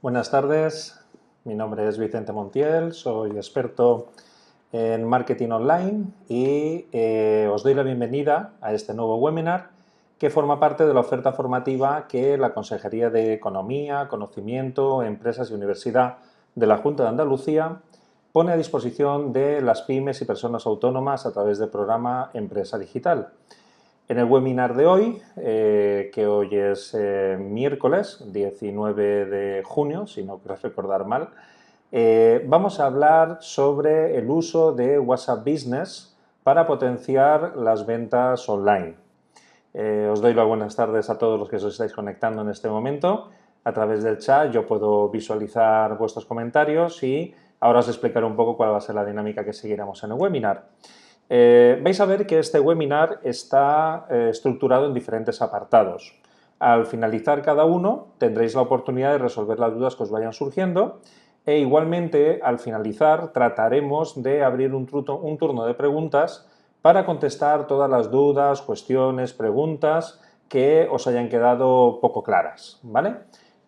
Buenas tardes, mi nombre es Vicente Montiel, soy experto en marketing online y eh, os doy la bienvenida a este nuevo webinar que forma parte de la oferta formativa que la Consejería de Economía, Conocimiento, Empresas y Universidad de la Junta de Andalucía pone a disposición de las pymes y personas autónomas a través del programa Empresa Digital. En el webinar de hoy, eh, que hoy es eh, miércoles 19 de junio, si no quiero recordar mal, eh, vamos a hablar sobre el uso de WhatsApp Business para potenciar las ventas online. os doy las buenas tardes a todos los que os estáis conectando en este momento. A través del chat yo puedo visualizar vuestros comentarios y ahora os explicaré un poco cuál va a ser la dinámica que seguiremos en el webinar. Eh, vais a ver que este webinar está eh, estructurado en diferentes apartados. Al finalizar cada uno tendréis la oportunidad de resolver las dudas que os vayan surgiendo e igualmente al finalizar trataremos de abrir un, turno de preguntas para contestar todas las dudas, cuestiones, preguntas que os hayan quedado poco claras. ¿vale?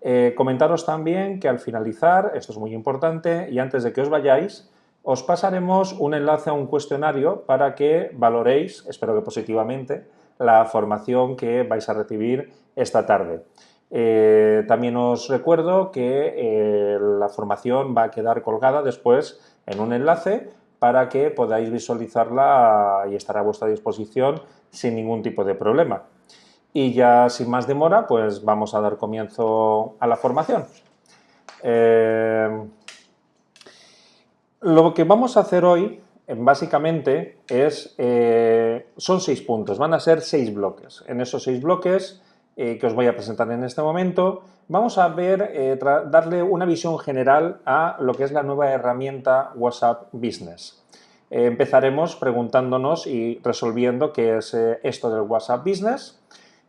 Eh, comentaros también que al finalizar, esto es muy importante, y antes de que os vayáis, os pasaremos un enlace a un cuestionario para que valoréis, espero que positivamente, la formación que vais a recibir esta tarde. Eh, también os recuerdo que eh, la formación va a quedar colgada después en un enlace para que podáis visualizarla y estará a vuestra disposición sin ningún tipo de problema. Y ya sin más demora, pues vamos a dar comienzo a la formación. Eh, lo que vamos a hacer hoy, eh, básicamente, es, eh, son seis puntos, van a ser seis bloques. En esos seis bloques eh, que os voy a presentar en este momento, vamos a ver, darle una visión general a lo que es la nueva herramienta WhatsApp Business. empezaremos preguntándonos y resolviendo qué es esto del WhatsApp Business.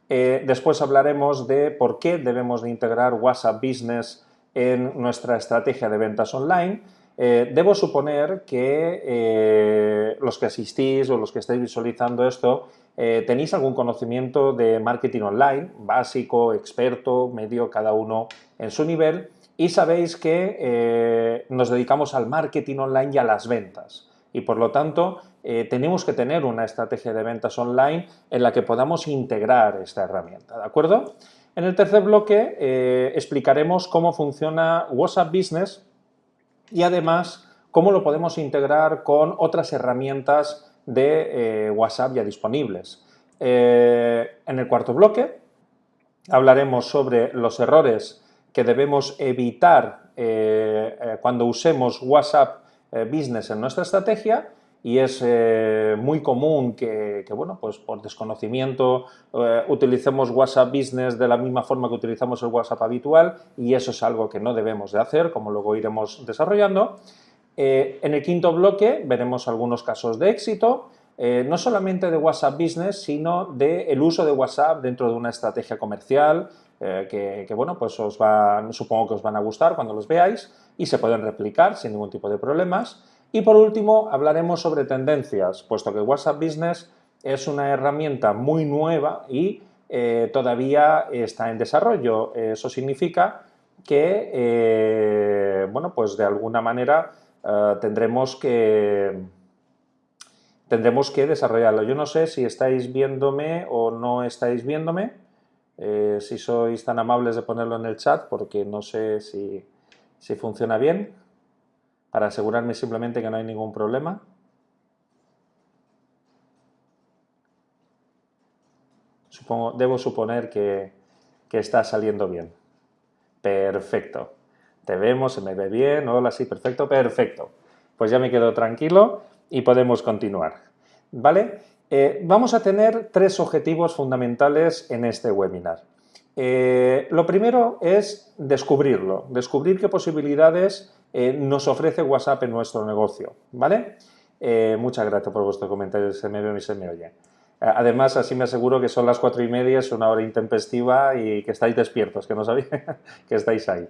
después hablaremos de por qué debemos de integrar WhatsApp Business en nuestra estrategia de ventas online eh, debo suponer que eh, los que asistís o los que estáis visualizando esto eh, tenéis algún conocimiento de marketing online, básico, experto, medio, cada uno en su nivel, y sabéis que nos dedicamos al marketing online y a las ventas. Y por lo tanto, tenemos que tener una estrategia de ventas online en la que podamos integrar esta herramienta, ¿de acuerdo? En el tercer bloque explicaremos cómo funciona WhatsApp Business y además cómo lo podemos integrar con otras herramientas de eh, WhatsApp ya disponibles. Eh, en el cuarto bloque hablaremos sobre los errores que debemos evitar eh, cuando usemos WhatsApp Business en nuestra estrategia y es muy común que, bueno, pues por desconocimiento utilicemos WhatsApp Business de la misma forma que utilizamos el WhatsApp habitual y eso es algo que no debemos de hacer, como luego iremos desarrollando. Eh, en el quinto bloque veremos algunos casos de éxito, eh, no solamente de WhatsApp Business, sino del el uso de WhatsApp dentro de una estrategia comercial, eh, que, bueno, pues os supongo que os van a gustar cuando los veáis y se pueden replicar sin ningún tipo de problemas. Y por último hablaremos sobre tendencias, puesto que WhatsApp Business es una herramienta muy nueva y todavía está en desarrollo. Eso significa que, bueno, pues de alguna manera eh, tendremos, que, tendremos que desarrollarlo. Yo no sé si estáis viéndome o no estáis viéndome, eh, si sois tan amables de ponerlo en el chat, porque no sé si, si funciona bien, para asegurarme simplemente que no hay ningún problema. Supongo, debo suponer que, que está saliendo bien. Perfecto. Te vemos, se me ve bien, hola, sí, perfecto, perfecto. Pues ya me quedo tranquilo y podemos continuar. ¿Vale? Eh, vamos a tener tres objetivos fundamentales en este webinar. Eh, lo primero es descubrirlo, descubrir qué posibilidades eh, nos ofrece WhatsApp en nuestro negocio. ¿Vale? muchas gracias por vuestro comentario, se me ve y se me oye. Además, así me aseguro que son las cuatro y media, es una hora intempestiva y que estáis despiertos, que no sabéis que estáis ahí.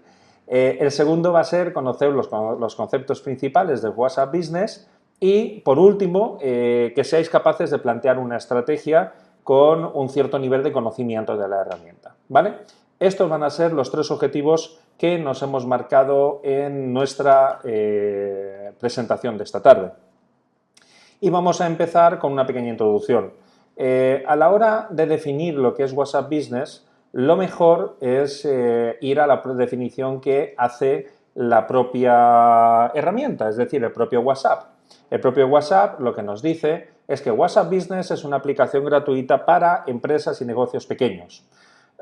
Eh, el segundo va a ser conocer los, conceptos principales de WhatsApp Business y, por último, eh, que seáis capaces de plantear una estrategia con un cierto nivel de conocimiento de la herramienta. ¿vale? Estos van a ser los tres objetivos que nos hemos marcado en nuestra eh, presentación de esta tarde. Y vamos a empezar con una pequeña introducción. Eh, a la hora de definir lo que es WhatsApp Business, lo mejor es eh, ir a la definición que hace la propia herramienta, es decir, el propio WhatsApp. El propio WhatsApp lo que nos dice es que WhatsApp Business es una aplicación gratuita para empresas y negocios pequeños.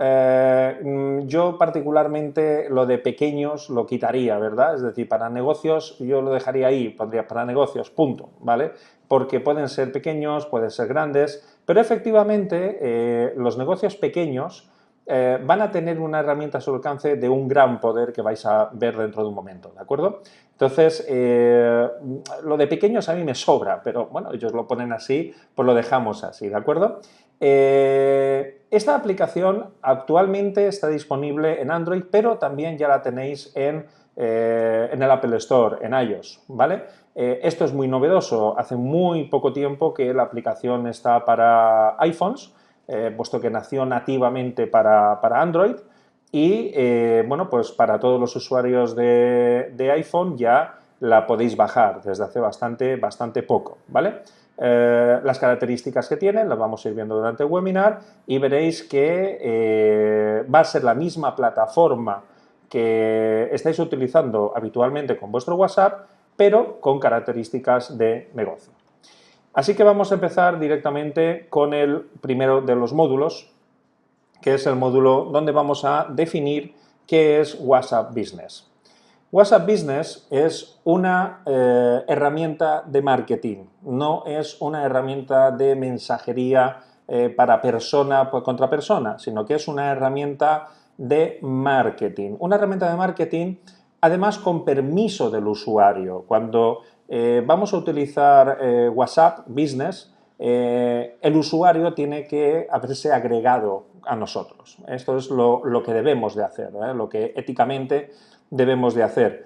Eh, mm, yo particularmente lo de pequeños lo quitaría, ¿verdad? Es decir, para negocios yo lo dejaría ahí, pondría para negocios, punto, ¿vale? Porque pueden ser pequeños, pueden ser grandes, pero efectivamente eh, los negocios pequeños eh, van a tener una herramienta a su alcance de un gran poder que vais a ver dentro de un momento, ¿de acuerdo? Entonces, lo de pequeños a mí me sobra, pero bueno, ellos lo ponen así, pues lo dejamos así, ¿de acuerdo? Eh, esta aplicación actualmente está disponible en Android, pero también ya la tenéis en, en el Apple Store, en iOS, ¿vale? esto es muy novedoso, hace muy poco tiempo que la aplicación está para iPhones, eh, puesto que nació nativamente para, Android y, eh, bueno, pues para todos los usuarios de, iPhone ya la podéis bajar desde hace bastante, bastante poco, ¿vale? Eh, las características que tiene las vamos a ir viendo durante el webinar y veréis que va a ser la misma plataforma que estáis utilizando habitualmente con vuestro WhatsApp, pero con características de negocio. Así que vamos a empezar directamente con el primero de los módulos, que es el módulo donde vamos a definir qué es WhatsApp Business. WhatsApp Business es una eh, herramienta de marketing, no es una herramienta de mensajería eh, para persona contra persona, sino que es una herramienta de marketing. Una herramienta de marketing, además, con permiso del usuario. Cuando eh, vamos a utilizar WhatsApp Business, el usuario tiene que haberse agregado a nosotros. Esto es lo, que debemos de hacer, lo que éticamente debemos de hacer.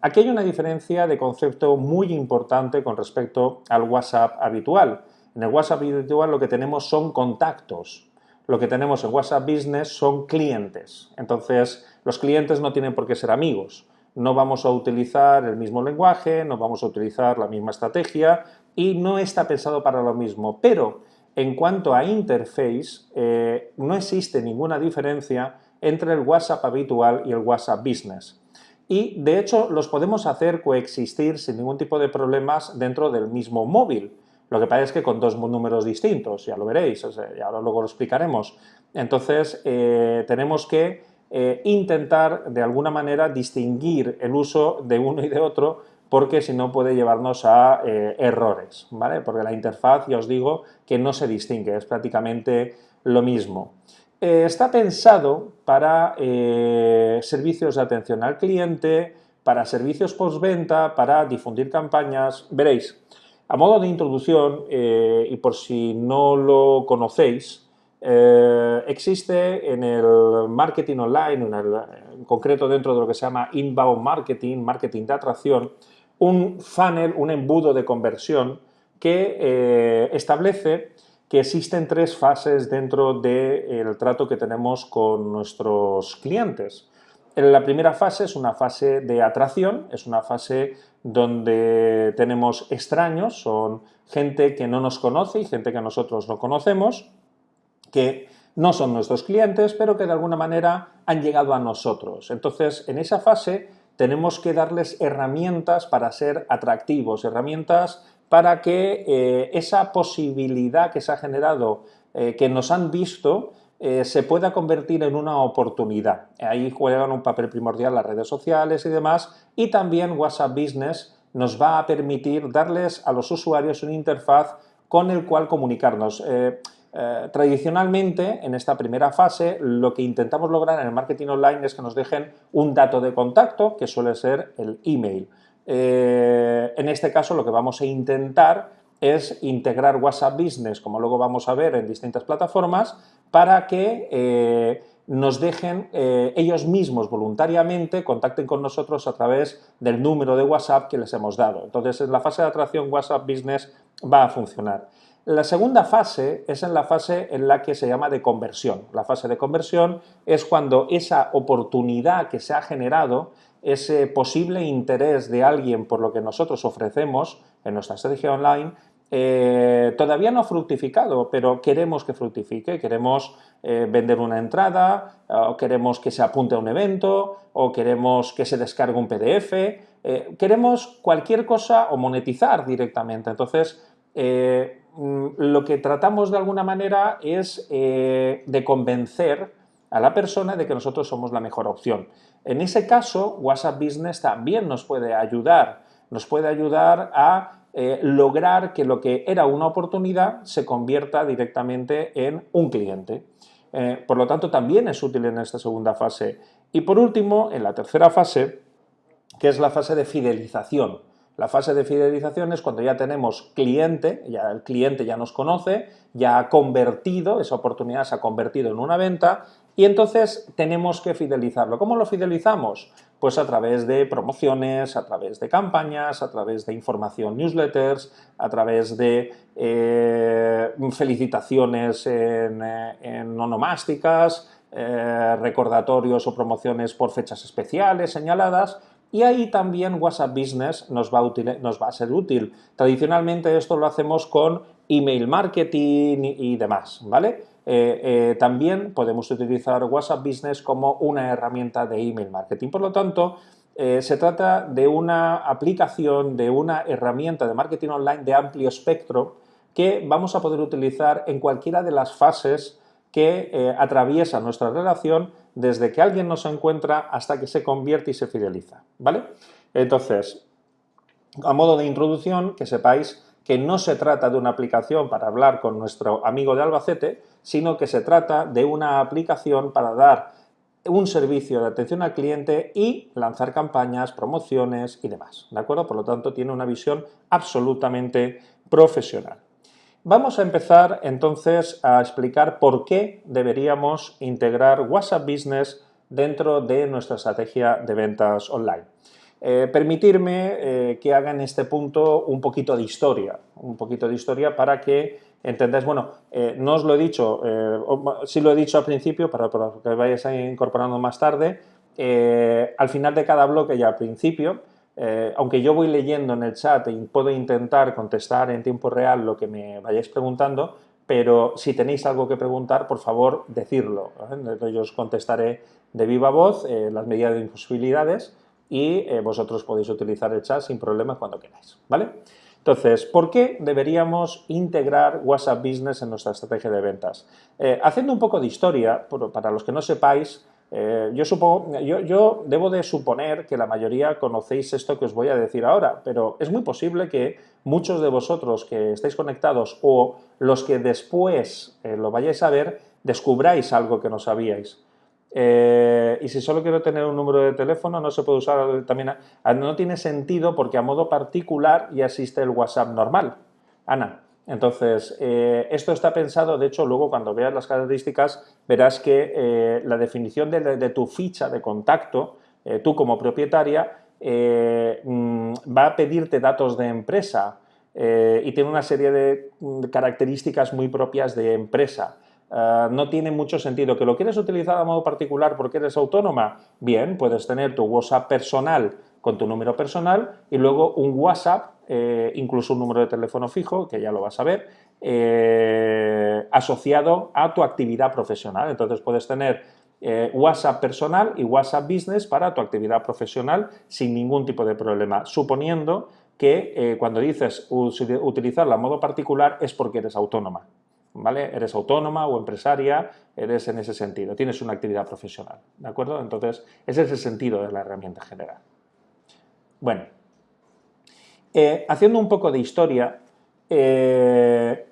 aquí hay una diferencia de concepto muy importante con respecto al WhatsApp habitual. En el WhatsApp habitual lo que tenemos son contactos, lo que tenemos en WhatsApp Business son clientes. Entonces, los clientes no tienen por qué ser amigos no vamos a utilizar el mismo lenguaje, no vamos a utilizar la misma estrategia y no está pensado para lo mismo. Pero en cuanto a interface, eh, no existe ninguna diferencia entre el WhatsApp habitual y el WhatsApp Business. Y de hecho los podemos hacer coexistir sin ningún tipo de problemas dentro del mismo móvil. Lo que pasa es que con dos números distintos, ya lo veréis, y ahora luego lo explicaremos. Entonces eh, tenemos que eh, intentar de alguna manera distinguir el uso de uno y de otro porque si no puede llevarnos a eh, errores, ¿vale? Porque la interfaz, ya os digo, que no se distingue, es prácticamente lo mismo. Eh, está pensado para servicios de atención al cliente, para servicios postventa, para difundir campañas, veréis. A modo de introducción, y por si no lo conocéis, eh, existe en el marketing online, en, concreto dentro de lo que se llama inbound marketing, marketing de atracción, un funnel, un embudo de conversión que eh, establece que existen tres fases dentro del trato que tenemos con nuestros clientes. La primera fase es una fase de atracción, es una fase donde tenemos extraños, son gente que no nos conoce y gente que nosotros no conocemos, que no son nuestros clientes, pero que de alguna manera han llegado a nosotros. Entonces, en esa fase tenemos que darles herramientas para ser atractivos, herramientas para que eh, esa posibilidad que se ha generado, eh, que nos han visto, eh, se pueda convertir en una oportunidad. Ahí juegan un papel primordial las redes sociales y demás, y también WhatsApp Business nos va a permitir darles a los usuarios una interfaz con el cual comunicarnos. Tradicionalmente, en esta primera fase, lo que intentamos lograr en el marketing online es que nos dejen un dato de contacto, que suele ser el email. Eh, en este caso, lo que vamos a intentar es integrar WhatsApp Business, como luego vamos a ver en distintas plataformas, para que eh, nos dejen ellos mismos voluntariamente, contacten con nosotros a través del número de WhatsApp que les hemos dado. Entonces, en la fase de atracción WhatsApp Business va a funcionar. La segunda fase es en la fase en la que se llama de conversión. La fase de conversión es cuando esa oportunidad que se ha generado, ese posible interés de alguien por lo que nosotros ofrecemos en nuestra estrategia online, eh, todavía no ha fructificado, pero queremos que fructifique, queremos eh, vender una entrada, o queremos que se apunte a un evento, o queremos que se descargue un PDF, eh, queremos cualquier cosa o monetizar directamente. Entonces, mm, lo que tratamos de alguna manera es de convencer a la persona de que nosotros somos la mejor opción. En ese caso, WhatsApp Business también nos puede ayudar, nos puede ayudar a eh, lograr que lo que era una oportunidad se convierta directamente en un cliente. Eh, por lo tanto, también es útil en esta segunda fase. Y por último, en la tercera fase, que es la fase de fidelización. La fase de fidelización es cuando ya tenemos cliente, ya el cliente ya nos conoce, ya ha convertido, esa oportunidad se ha convertido en una venta y entonces tenemos que fidelizarlo. ¿Cómo lo fidelizamos? Pues a través de promociones, a través de campañas, a través de información newsletters, a través de eh, felicitaciones en, eh, onomásticas, eh, recordatorios o promociones por fechas especiales señaladas, y ahí también WhatsApp Business nos va, a nos va a ser útil. Tradicionalmente esto lo hacemos con email marketing y demás, ¿vale? Eh, eh, también podemos utilizar WhatsApp Business como una herramienta de email marketing. Por lo tanto, eh, se trata de una aplicación, de una herramienta de marketing online de amplio espectro que vamos a poder utilizar en cualquiera de las fases que atraviesa nuestra relación desde que alguien nos encuentra hasta que se convierte y se fideliza, ¿vale? Entonces, a modo de introducción, que sepáis que no se trata de una aplicación para hablar con nuestro amigo de Albacete, sino que se trata de una aplicación para dar un servicio de atención al cliente y lanzar campañas, promociones y demás, ¿de acuerdo? Por lo tanto, tiene una visión absolutamente profesional. Vamos a empezar entonces a explicar por qué deberíamos integrar WhatsApp Business dentro de nuestra estrategia de ventas online. Eh, permitirme eh, que haga en este punto un poquito de historia, un poquito de historia para que entendáis, bueno, eh, no os lo he dicho, sí lo he dicho al principio, para, que vayáis incorporando más tarde, al final de cada bloque y al principio, aunque yo voy leyendo en el chat y puedo intentar contestar en tiempo real lo que me vayáis preguntando, pero si tenéis algo que preguntar, por favor, decirlo. Yo os contestaré de viva voz las medidas de imposibilidades y eh, vosotros podéis utilizar el chat sin problemas cuando queráis, ¿vale? Entonces, ¿por qué deberíamos integrar WhatsApp Business en nuestra estrategia de ventas? Eh, haciendo un poco de historia, para los que no sepáis, eh, yo, supongo, yo, debo de suponer que la mayoría conocéis esto que os voy a decir ahora, pero es muy posible que muchos de vosotros que estáis conectados o los que después lo vayáis a ver, descubráis algo que no sabíais. Eh, y si solo quiero tener un número de teléfono, no se puede usar también. no tiene sentido porque a modo particular ya existe el WhatsApp normal. Ana, entonces, eh, esto está pensado, de hecho, luego cuando veas las características, verás que eh, la definición de, tu ficha de contacto, tú como propietaria, mm, va a pedirte datos de empresa y tiene una serie de mm, características muy propias de empresa. Eh, no tiene mucho sentido. ¿Que lo quieres utilizar a modo particular porque eres autónoma? Bien, puedes tener tu WhatsApp personal con tu número personal y luego un WhatsApp, eh, incluso un número de teléfono fijo, que ya lo vas a ver, eh, asociado a tu actividad profesional. Entonces puedes tener WhatsApp personal y WhatsApp Business para tu actividad profesional sin ningún tipo de problema, suponiendo que cuando dices utilizarla a modo particular es porque eres autónoma. ¿Vale? Eres autónoma o empresaria, eres en ese sentido, tienes una actividad profesional, ¿de acuerdo? Entonces, ese es el sentido de la herramienta general. Bueno, eh, haciendo un poco de historia, eh,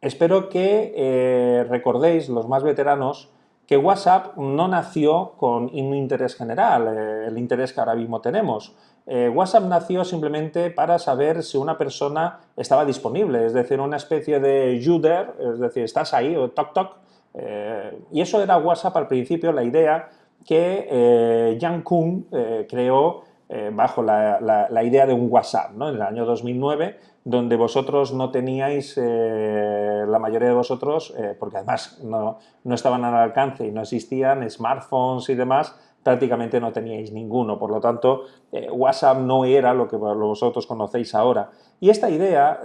espero que eh, recordéis, los más veteranos, que WhatsApp no nació con un interés general, el interés que ahora mismo tenemos. Eh, WhatsApp nació simplemente para saber si una persona estaba disponible, es decir, una especie de user, es decir, estás ahí o toc toc, eh, y eso era WhatsApp al principio, la idea que eh, Jan Kuhn creó bajo la, idea de un WhatsApp, en el año 2009, donde vosotros no teníais, la mayoría de vosotros, porque además no, no, estaban al alcance y no existían smartphones y demás, prácticamente no teníais ninguno, por lo tanto WhatsApp no era lo que vosotros conocéis ahora. Y esta idea,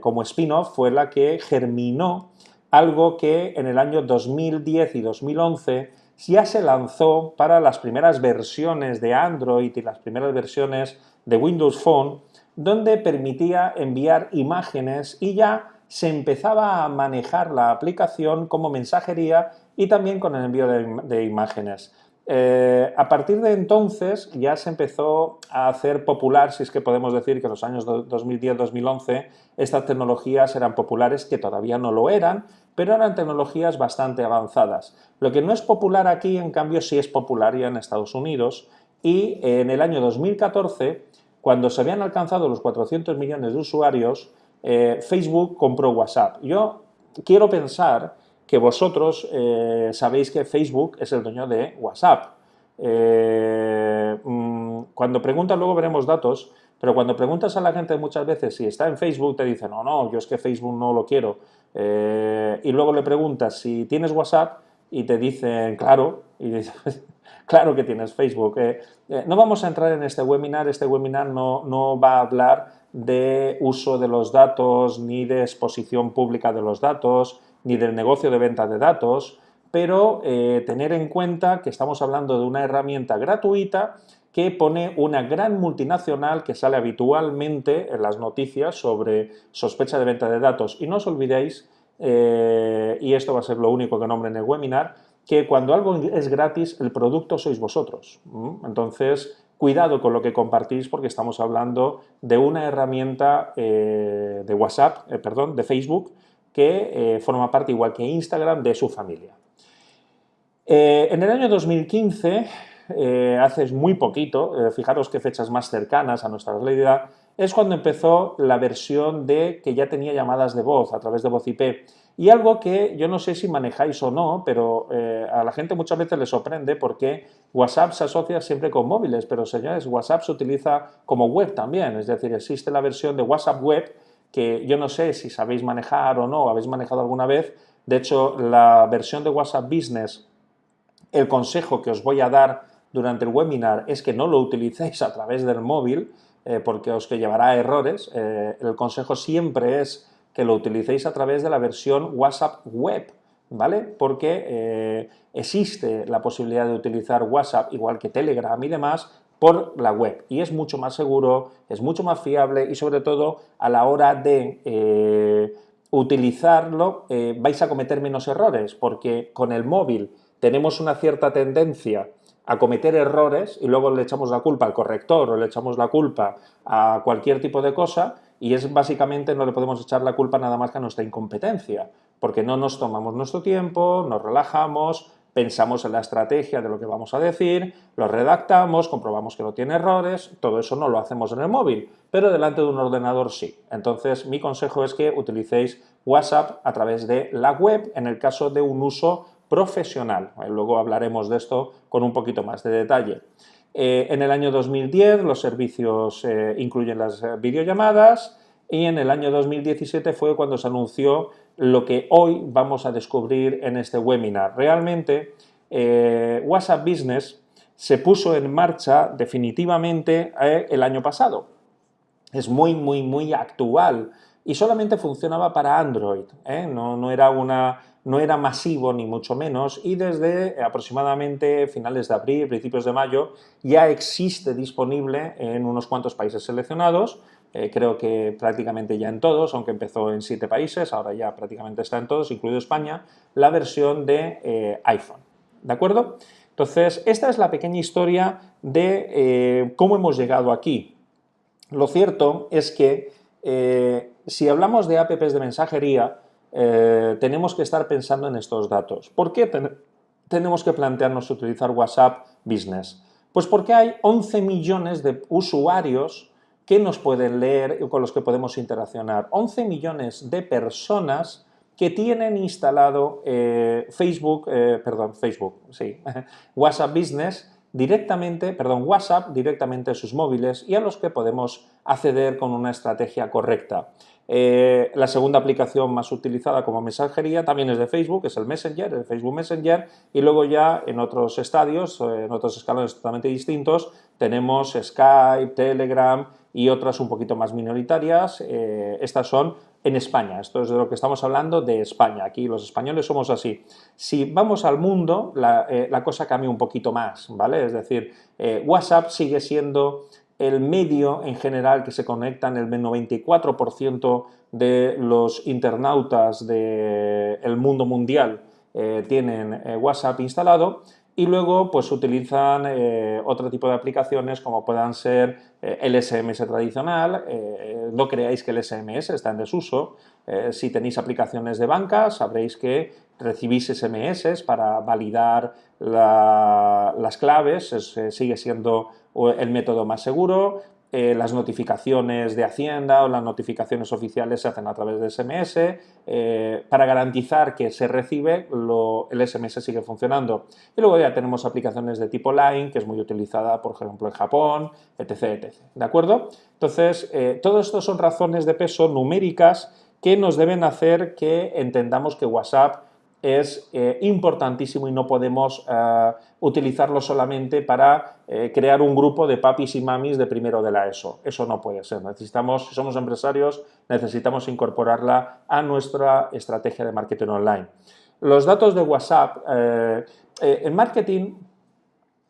como spin-off, fue la que germinó algo que en el año 2010 y 2011 ya se lanzó para las primeras versiones de Android y las primeras versiones de Windows Phone, donde permitía enviar imágenes y ya se empezaba a manejar la aplicación como mensajería y también con el envío de, imágenes. Eh, a partir de entonces ya se empezó a hacer popular, si es que podemos decir que en los años 2010-2011 estas tecnologías eran populares, que todavía no lo eran, pero eran tecnologías bastante avanzadas. Lo que no es popular aquí, en cambio, sí es popular ya en Estados Unidos y en el año 2014, cuando se habían alcanzado los 400 millones de usuarios, eh, Facebook compró WhatsApp. Yo quiero pensar que vosotros eh, sabéis que Facebook es el dueño de WhatsApp. Eh, mm, cuando preguntan, luego veremos datos, pero cuando preguntas a la gente muchas veces si está en Facebook, te dicen, no, no, yo es que Facebook no lo quiero. Eh, y luego le preguntas si tienes WhatsApp y te dicen, claro, claro que tienes Facebook. No vamos a entrar en este webinar, este webinar no, no va a hablar de uso de los datos, ni de exposición pública de los datos, ni del negocio de venta de datos, pero tener en cuenta que estamos hablando de una herramienta gratuita que pone una gran multinacional que sale habitualmente en las noticias sobre sospecha de venta de datos. Y no os olvidéis, eh, y esto va a ser lo único que nombre en el webinar, que cuando algo es gratis, el producto sois vosotros. Entonces, cuidado con lo que compartís porque estamos hablando de una herramienta eh, de WhatsApp, eh, perdón, de Facebook, que forma parte, igual que Instagram, de su familia. en el año 2015 eh, hace muy poquito, eh, fijaros qué fechas más cercanas a nuestra realidad, es cuando empezó la versión de que ya tenía llamadas de voz a través de voz IP. Y algo que yo no sé si manejáis o no, pero eh, a la gente muchas veces le sorprende porque WhatsApp se asocia siempre con móviles, pero señores, WhatsApp se utiliza como web también, es decir, existe la versión de WhatsApp web que yo no sé si sabéis manejar o no, habéis manejado alguna vez, de hecho la versión de WhatsApp Business, el consejo que os voy a dar durante el webinar es que no lo utilicéis a través del móvil eh, porque os que llevará a errores. Eh, el consejo siempre es que lo utilicéis a través de la versión WhatsApp web, ¿vale? Porque eh, existe la posibilidad de utilizar WhatsApp igual que Telegram y demás por la web. Y es mucho más seguro, es mucho más fiable y sobre todo a la hora de utilizarlo vais a cometer menos errores porque con el móvil tenemos una cierta tendencia a cometer errores y luego le echamos la culpa al corrector o le echamos la culpa a cualquier tipo de cosa y es básicamente no le podemos echar la culpa nada más que a nuestra incompetencia, porque no nos tomamos nuestro tiempo, nos relajamos, pensamos en la estrategia de lo que vamos a decir, lo redactamos, comprobamos que no tiene errores, todo eso no lo hacemos en el móvil, pero delante de un ordenador sí. Entonces mi consejo es que utilicéis WhatsApp a través de la web en el caso de un uso profesional. Eh, luego hablaremos de esto con un poquito más de detalle. Eh, en el año 2010 los servicios eh, incluyen las videollamadas y en el año 2017 fue cuando se anunció lo que hoy vamos a descubrir en este webinar. Realmente WhatsApp Business se puso en marcha definitivamente el año pasado. Es muy, muy, muy actual y solamente funcionaba para Android, no, no era una no era masivo ni mucho menos y desde aproximadamente finales de abril, principios de mayo, ya existe disponible en unos cuantos países seleccionados, eh, creo que prácticamente ya en todos, aunque empezó en siete países, ahora ya prácticamente está en todos, incluido España, la versión de eh, iPhone. ¿De acuerdo? Entonces, esta es la pequeña historia de eh, cómo hemos llegado aquí. Lo cierto es que si hablamos de apps de mensajería, tenemos que estar pensando en estos datos. ¿Por qué tenemos que plantearnos utilizar WhatsApp Business? Pues porque hay 11 millones de usuarios que nos pueden leer y con los que podemos interaccionar. 11 millones de personas que tienen instalado eh, Facebook, eh, perdón, Facebook, sí, WhatsApp Business directamente, perdón, WhatsApp directamente a sus móviles y a los que podemos acceder con una estrategia correcta. Eh, la segunda aplicación más utilizada como mensajería también es de Facebook, es el Messenger, el Facebook Messenger, y luego ya en otros estadios, eh, en otros escalones totalmente distintos, tenemos Skype, Telegram y otras un poquito más minoritarias. Eh, estas son en España, esto es de lo que estamos hablando de España, aquí los españoles somos así. Si vamos al mundo, la, la cosa cambia un poquito más, ¿vale? Es decir, WhatsApp sigue siendo el medio en general que se conectan, el 94% de los internautas del mundo mundial eh, tienen eh, WhatsApp instalado y luego pues utilizan eh, otro tipo de aplicaciones como puedan ser el SMS tradicional, no creáis que el SMS está en desuso, si tenéis aplicaciones de banca sabréis que recibís SMS para validar las claves, sigue siendo el método más seguro, eh, las notificaciones de Hacienda o las notificaciones oficiales se hacen a través de SMS, eh, para garantizar que se recibe, el SMS sigue funcionando. Y luego ya tenemos aplicaciones de tipo Line, que es muy utilizada, por ejemplo, en Japón, etc. etc. ¿De acuerdo? Entonces, eh, todo esto son razones de peso numéricas que nos deben hacer que entendamos que WhatsApp es eh, importantísimo y no podemos eh, utilizarlo solamente para eh, crear un grupo de papis y mamis de primero de la ESO. Eso no puede ser. Necesitamos, si somos empresarios, necesitamos incorporarla a nuestra estrategia de marketing online. Los datos de WhatsApp. en marketing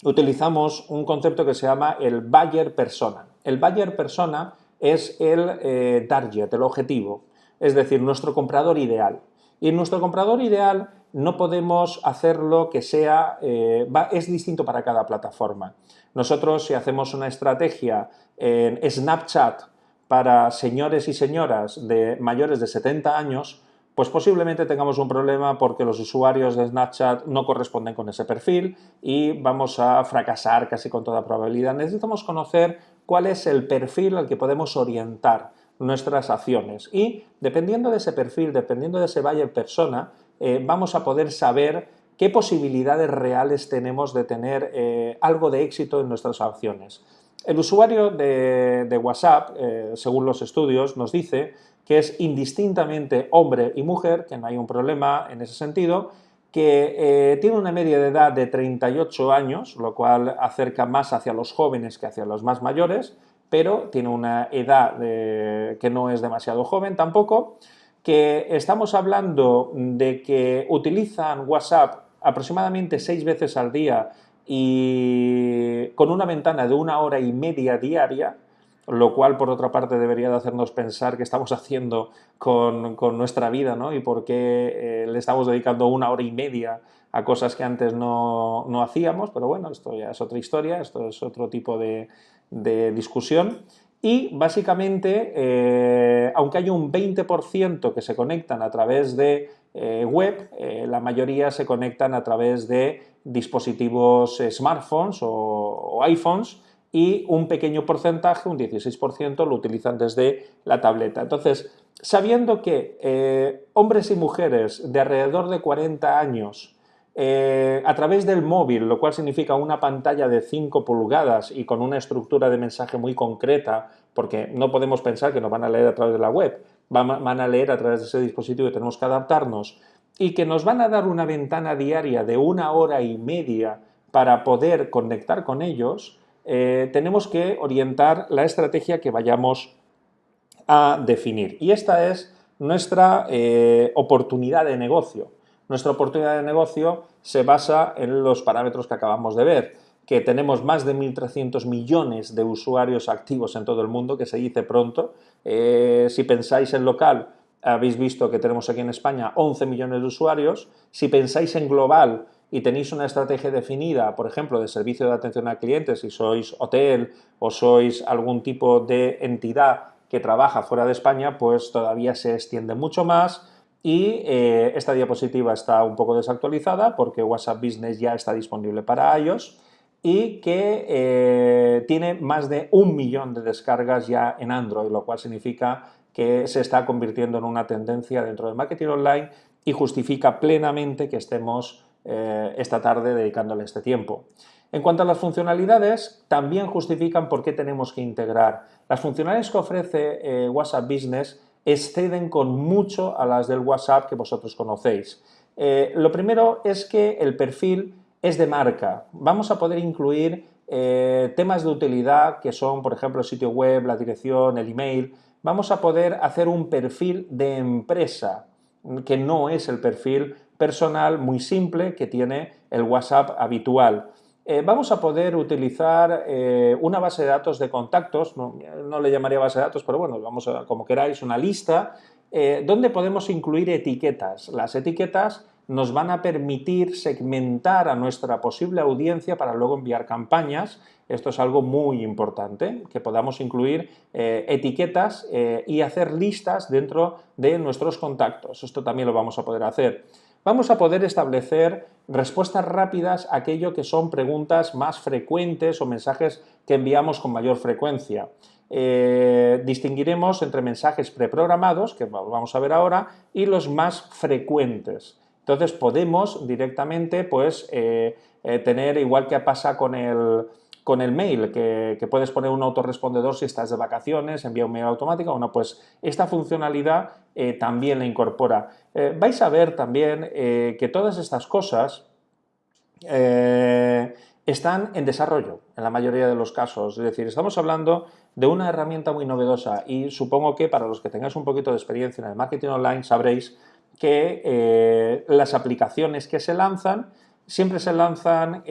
utilizamos un concepto que se llama el buyer persona. El buyer persona es el target, el objetivo, es decir, nuestro comprador ideal. Y en nuestro comprador ideal no podemos hacerlo que sea, eh, es distinto para cada plataforma. Nosotros si hacemos una estrategia en Snapchat para señores y señoras de mayores de 70 años, pues posiblemente tengamos un problema porque los usuarios de Snapchat no corresponden con ese perfil y vamos a fracasar casi con toda probabilidad. Necesitamos conocer cuál es el perfil al que podemos orientar nuestras acciones. Y dependiendo de ese perfil, dependiendo de ese buyer persona, eh, vamos a poder saber qué posibilidades reales tenemos de tener eh, algo de éxito en nuestras acciones. El usuario de, WhatsApp, eh, según los estudios, nos dice que es indistintamente hombre y mujer, que no hay un problema en ese sentido, que tiene una media de edad de 38 años, lo cual acerca más hacia los jóvenes que hacia los más mayores, pero tiene una edad que no es demasiado joven tampoco, que estamos hablando de que utilizan WhatsApp aproximadamente seis veces al día y con una ventana de una hora y media diaria, lo cual por otra parte debería de hacernos pensar qué estamos haciendo con, nuestra vida ¿no? y por qué eh, le estamos dedicando una hora y media a cosas que antes no, no hacíamos, pero bueno, esto ya es otra historia, esto es otro tipo de, de discusión y básicamente, eh, aunque hay un 20% que se conectan a través de eh, web, eh, la mayoría se conectan a través de dispositivos smartphones o, iPhones y un pequeño porcentaje, un 16%, lo utilizan desde la tableta. Entonces, sabiendo que hombres y mujeres de alrededor de 40 años eh, a través del móvil, lo cual significa una pantalla de 5 pulgadas y con una estructura de mensaje muy concreta, porque no podemos pensar que nos van a leer a través de la web, van a leer a través de ese dispositivo y tenemos que adaptarnos, y que nos van a dar una ventana diaria de una hora y media para poder conectar con ellos, eh, tenemos que orientar la estrategia que vayamos a definir. Y esta es nuestra eh, oportunidad de negocio. Nuestra oportunidad de negocio se basa en los parámetros que acabamos de ver, que tenemos más de 1.300 millones de usuarios activos en todo el mundo, que se dice pronto. Eh, si pensáis en local, habéis visto que tenemos aquí en España 11 millones de usuarios. Si pensáis en global y tenéis una estrategia definida, por ejemplo, de servicio de atención a clientes, si sois hotel o sois algún tipo de entidad que trabaja fuera de España, pues todavía se extiende mucho más y eh, esta diapositiva está un poco desactualizada porque WhatsApp Business ya está disponible para iOS y que eh, tiene más de un millón de descargas ya en Android, lo cual significa que se está convirtiendo en una tendencia dentro del marketing online y justifica plenamente que estemos esta tarde dedicándole este tiempo. En cuanto a las funcionalidades, también justifican por qué tenemos que integrar. Las funcionalidades que ofrece WhatsApp Business exceden con mucho a las del WhatsApp que vosotros conocéis. Eh, lo primero es que el perfil es de marca. Vamos a poder incluir eh, temas de utilidad que son, por ejemplo, el sitio web, la dirección, el email. Vamos a poder hacer un perfil de empresa, que no es el perfil personal muy simple que tiene el WhatsApp habitual. Eh, vamos a poder utilizar una base de datos de contactos, no, le llamaría base de datos, pero bueno, vamos a, como queráis, una lista, donde podemos incluir etiquetas. Las etiquetas nos van a permitir segmentar a nuestra posible audiencia para luego enviar campañas. Esto es algo muy importante, que podamos incluir eh, etiquetas eh, y hacer listas dentro de nuestros contactos. Esto también lo vamos a poder hacer. Vamos a poder establecer respuestas rápidas a aquello que son preguntas más frecuentes o mensajes que enviamos con mayor frecuencia. Eh, distinguiremos entre mensajes preprogramados, que vamos a ver ahora, y los más frecuentes. Entonces podemos directamente pues, eh, eh, tener, igual que pasa con el, con el mail, que, puedes poner un autorrespondedor si estás de vacaciones, envía un mail automático, bueno, pues esta funcionalidad eh, también la incorpora. vais a ver también que todas estas cosas están en desarrollo en la mayoría de los casos, es decir, estamos hablando de una herramienta muy novedosa y supongo que para los que tengáis un poquito de experiencia en el marketing online sabréis que eh, las aplicaciones que se lanzan siempre se lanzan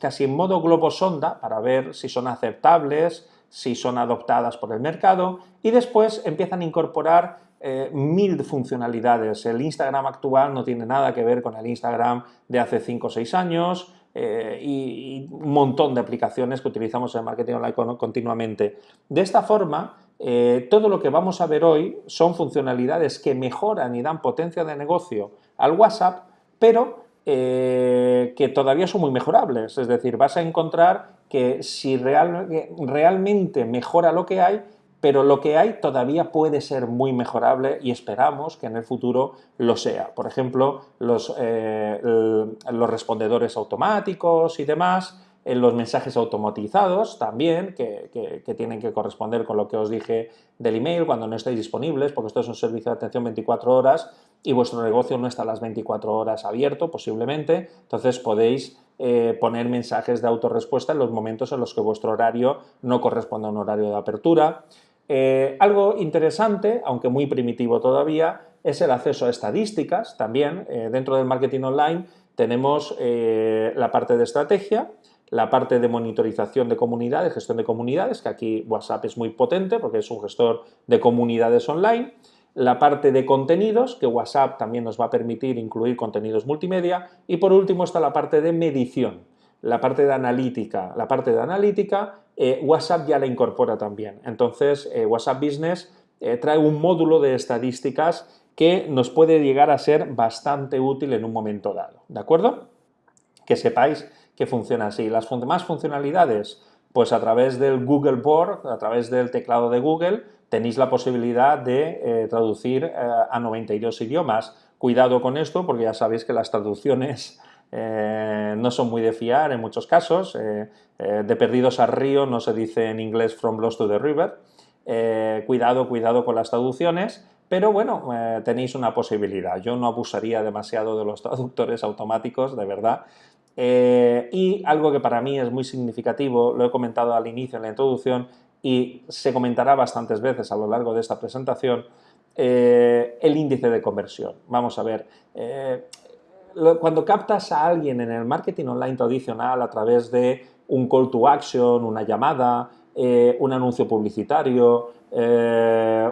casi en modo globo sonda para ver si son aceptables, si son adoptadas por el mercado y después empiezan a incorporar eh, mil funcionalidades. El Instagram actual no tiene nada que ver con el Instagram de hace 5 o 6 años eh, y, un montón de aplicaciones que utilizamos en marketing online continuamente. De esta forma, eh, todo lo que vamos a ver hoy son funcionalidades que mejoran y dan potencia de negocio al WhatsApp, pero eh, que todavía son muy mejorables. Es decir, vas a encontrar que si realmente mejora lo que hay, pero lo que hay todavía puede ser muy mejorable y esperamos que en el futuro lo sea. Por ejemplo, los, eh, los respondedores automáticos y demás, los mensajes automatizados también, que, tienen que corresponder con lo que os dije del email cuando no estéis disponibles, porque esto es un servicio de atención 24 horas y vuestro negocio no está a las 24 horas abierto, posiblemente, entonces podéis eh, poner mensajes de autorrespuesta en los momentos en los que vuestro horario no corresponde a un horario de apertura. Eh, algo interesante, aunque muy primitivo todavía, es el acceso a estadísticas también. Eh, dentro del marketing online tenemos la parte de estrategia, la parte de monitorización de comunidades, gestión de comunidades, que aquí WhatsApp es muy potente porque es un gestor de comunidades online, la parte de contenidos, que WhatsApp también nos va a permitir incluir contenidos multimedia, y por último está la parte de medición, la parte de analítica. La parte de analítica, eh, WhatsApp ya la incorpora también. Entonces, eh, WhatsApp Business eh, trae un módulo de estadísticas que nos puede llegar a ser bastante útil en un momento dado, ¿de acuerdo? Que sepáis que funciona así. Las más funcionalidades, pues a través del Google Board, a través del teclado de Google, tenéis la posibilidad de eh, traducir eh, a 92 idiomas. Cuidado con esto porque ya sabéis que las traducciones eh, no son muy de fiar en muchos casos. de perdidos al río no se dice en inglés from lost to the river. cuidado, cuidado con las traducciones, pero bueno, tenéis una posibilidad. Yo no abusaría demasiado de los traductores automáticos, de verdad, eh, y algo que para mí es muy significativo, lo he comentado al inicio en la introducción y se comentará bastantes veces a lo largo de esta presentación, eh, el índice de conversión. Vamos a ver, eh, cuando captas a alguien en el marketing online tradicional a través de un call to action, una llamada, un anuncio publicitario,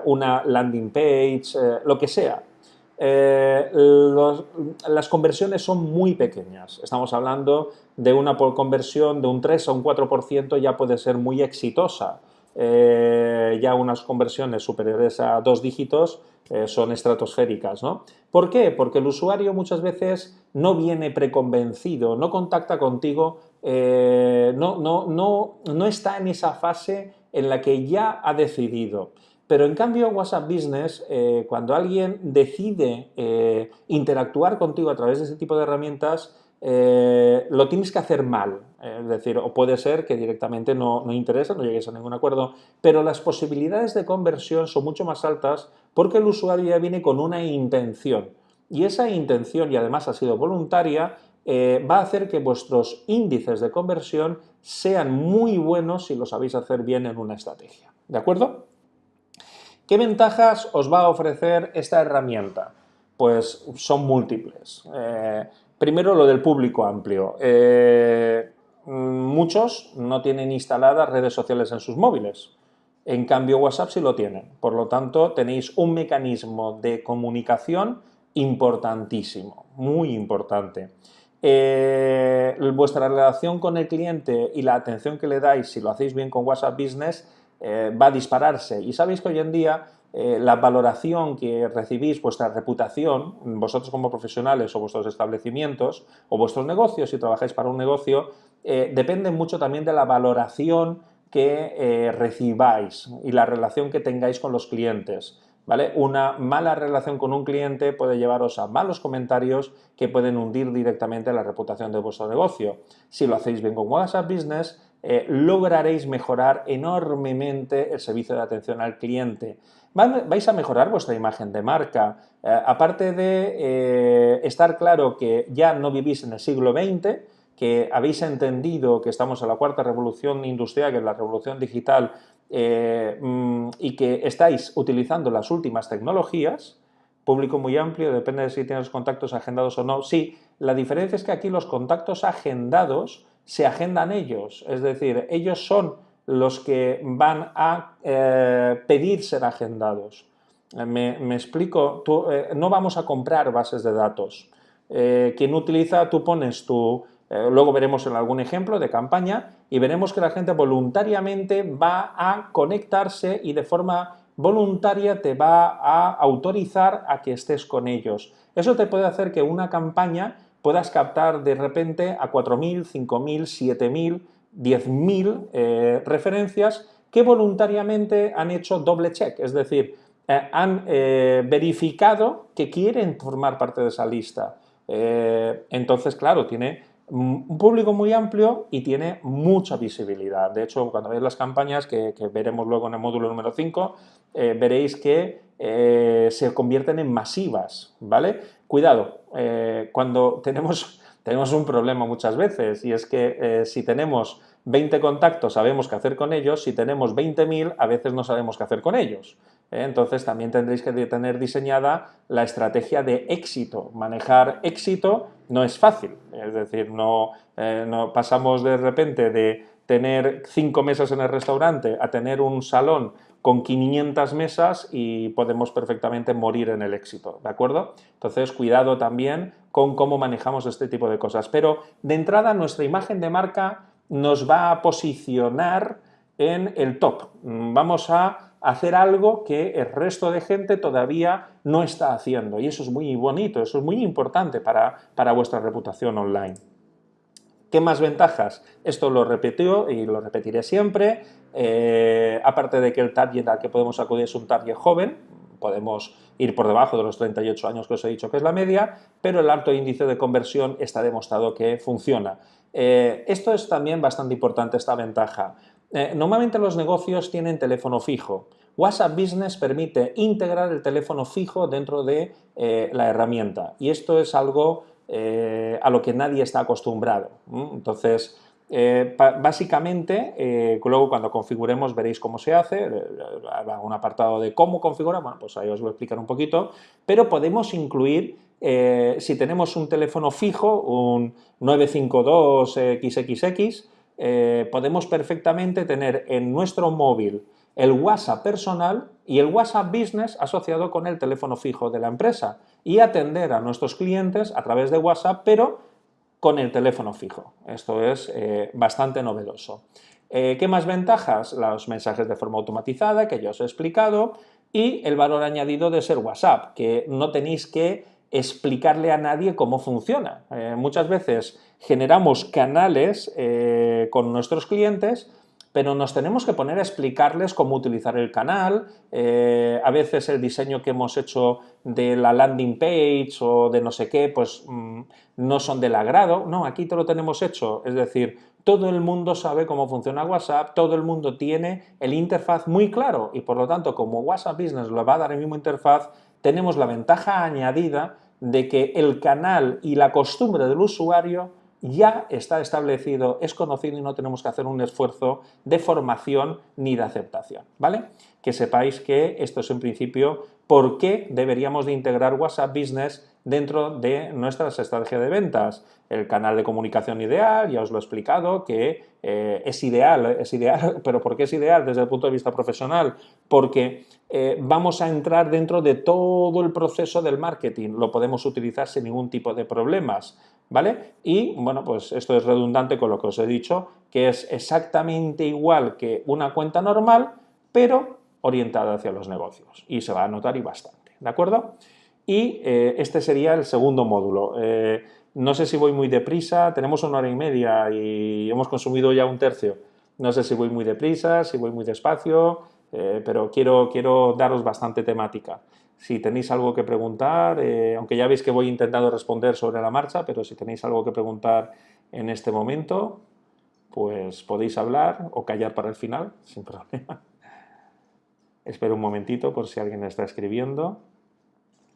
una landing page, lo que sea, eh, las conversiones son muy pequeñas. Estamos hablando de una conversión de un 3 a un 4% ya puede ser muy exitosa. Eh, ya unas conversiones superiores a dos dígitos eh, son estratosféricas. ¿no? ¿Por qué? Porque el usuario muchas veces no viene preconvencido, no contacta contigo, no, no, no, no está en esa fase en la que ya ha decidido. Pero en cambio WhatsApp Business, eh, cuando alguien decide eh, interactuar contigo a través de ese tipo de herramientas, eh, lo tienes que hacer mal. Es decir, o puede ser que directamente no, no interesa, no llegues a ningún acuerdo, pero las posibilidades de conversión son mucho más altas porque el usuario ya viene con una intención. Y esa intención, y además ha sido voluntaria, va a hacer que vuestros índices de conversión sean muy buenos si lo sabéis hacer bien en una estrategia. ¿De acuerdo? ¿Qué ventajas os va a ofrecer esta herramienta? Pues son múltiples. Eh, primero lo del público amplio. Eh, muchos no tienen instaladas redes sociales en sus móviles. En cambio WhatsApp sí lo tienen. Por lo tanto, tenéis un mecanismo de comunicación importantísimo, muy importante. Eh, vuestra relación con el cliente y la atención que le dais, si lo hacéis bien con WhatsApp Business, eh, va a dispararse. Y sabéis que hoy en día eh, la valoración que recibís, vuestra reputación, vosotros como profesionales o vuestros establecimientos o vuestros negocios, si trabajáis para un negocio, eh, depende mucho también de la valoración que recibáis y la relación que tengáis con los clientes. ¿Vale? Una mala relación con un cliente puede llevaros a malos comentarios que pueden hundir directamente la reputación de vuestro negocio. Si lo hacéis bien con WhatsApp Business, eh, lograréis mejorar enormemente el servicio de atención al cliente. Vais a mejorar vuestra imagen de marca. Eh, aparte de eh, estar claro que ya no vivís en el siglo XX, que habéis entendido que estamos en la cuarta revolución industrial, que es la revolución digital, mm, y que estáis utilizando las últimas tecnologías, público muy amplio, depende de si tienes contactos agendados o no. Sí, la diferencia es que aquí los contactos agendados se agendan ellos, es decir, ellos son los que van a eh, pedir ser agendados. Me, explico, eh, no vamos a comprar bases de datos. Eh, quien utiliza, tú pones tu, luego veremos en algún ejemplo de campaña y veremos que la gente voluntariamente va a conectarse y de forma voluntaria te va a autorizar a que estés con ellos. Eso te puede hacer que una campaña puedas captar de repente a 4.000, 5.000, 7.000, 10.000 referencias que voluntariamente han hecho doble check, es decir, eh, han eh, verificado que quieren formar parte de esa lista. Eh, entonces, claro, tiene un público muy amplio y tiene mucha visibilidad. De hecho, cuando veis las campañas, que, veremos luego en el módulo número 5, veréis que se convierten en masivas, ¿vale? Cuidado, eh, cuando tenemos, tenemos un problema muchas veces y es que eh, si tenemos 20 contactos sabemos qué hacer con ellos, si tenemos 20.000 a veces no sabemos qué hacer con ellos. ¿eh? Entonces también tendréis que tener diseñada la estrategia de éxito. Manejar éxito no es fácil, es decir, no, no pasamos de repente de tener cinco mesas en el restaurante a tener un salón con 500 mesas y podemos perfectamente morir en el éxito, ¿de acuerdo? Entonces, cuidado también con cómo manejamos este tipo de cosas. Pero, de entrada, nuestra imagen de marca nos va a posicionar en el top. Vamos a hacer algo que el resto de gente todavía no está haciendo y eso es muy bonito, eso es muy importante para, para vuestra reputación online. ¿Qué más ventajas? Esto lo repetió y lo repetiré siempre. Eh, aparte de que el target al que podemos acudir es un target joven, podemos ir por debajo de los 38 años que os he dicho que es la media, pero el alto índice de conversión está demostrado que funciona. Eh, esto es también bastante importante, esta ventaja. Eh, normalmente los negocios tienen teléfono fijo. WhatsApp Business permite integrar el teléfono fijo dentro de la herramienta y esto es algo a lo que nadie está acostumbrado. Entonces, eh, básicamente, eh, luego cuando configuremos veréis cómo se hace, eh, un apartado de cómo configurar, bueno, pues ahí os voy a explicar un poquito, pero podemos incluir, si tenemos un teléfono fijo, un 952XXX, podemos perfectamente tener en nuestro móvil el WhatsApp personal y el WhatsApp Business asociado con el teléfono fijo de la empresa y atender a nuestros clientes a través de WhatsApp, pero con el teléfono fijo. Esto es eh, bastante novedoso. Eh, ¿Qué más ventajas? Los mensajes de forma automatizada, que ya os he explicado, y el valor añadido de ser WhatsApp, que no tenéis que explicarle a nadie cómo funciona. Eh, muchas veces generamos canales con nuestros clientes, pero nos tenemos que poner a explicarles cómo utilizar el canal, eh, a veces el diseño que hemos hecho de la landing page o de no sé qué, pues mm, no son del agrado, no, aquí te lo tenemos hecho, es decir, todo el mundo sabe cómo funciona WhatsApp, todo el mundo tiene el interfaz muy claro y por lo tanto como WhatsApp Business lo va a dar el mismo interfaz, tenemos la ventaja añadida de que el canal y la costumbre del usuario ya está establecido, es conocido y no tenemos que hacer un esfuerzo de formación ni de aceptación, ¿vale? Que sepáis que esto es en principio por qué deberíamos de integrar WhatsApp Business dentro de nuestras estrategias de ventas. El canal de comunicación ideal, ya os lo he explicado, que eh, es ideal, es ideal, pero ¿por qué es ideal desde el punto de vista profesional? Porque eh, vamos a entrar dentro de todo el proceso del marketing, lo podemos utilizar sin ningún tipo de problemas. ¿Vale? Y, bueno, pues esto es redundante con lo que os he dicho, que es exactamente igual que una cuenta normal, pero orientada hacia los negocios. Y se va a notar y bastante, ¿de acuerdo? Y eh, este sería el segundo módulo. Eh, no sé si voy muy deprisa, tenemos una hora y media y hemos consumido ya un tercio. No sé si voy muy deprisa, si voy muy despacio, eh, pero quiero, quiero daros bastante temática. Si tenéis algo que preguntar, eh, aunque ya veis que voy intentando responder sobre la marcha, pero si tenéis algo que preguntar en este momento, pues podéis hablar o callar para el final, sin problema. Espero un momentito por si alguien está escribiendo.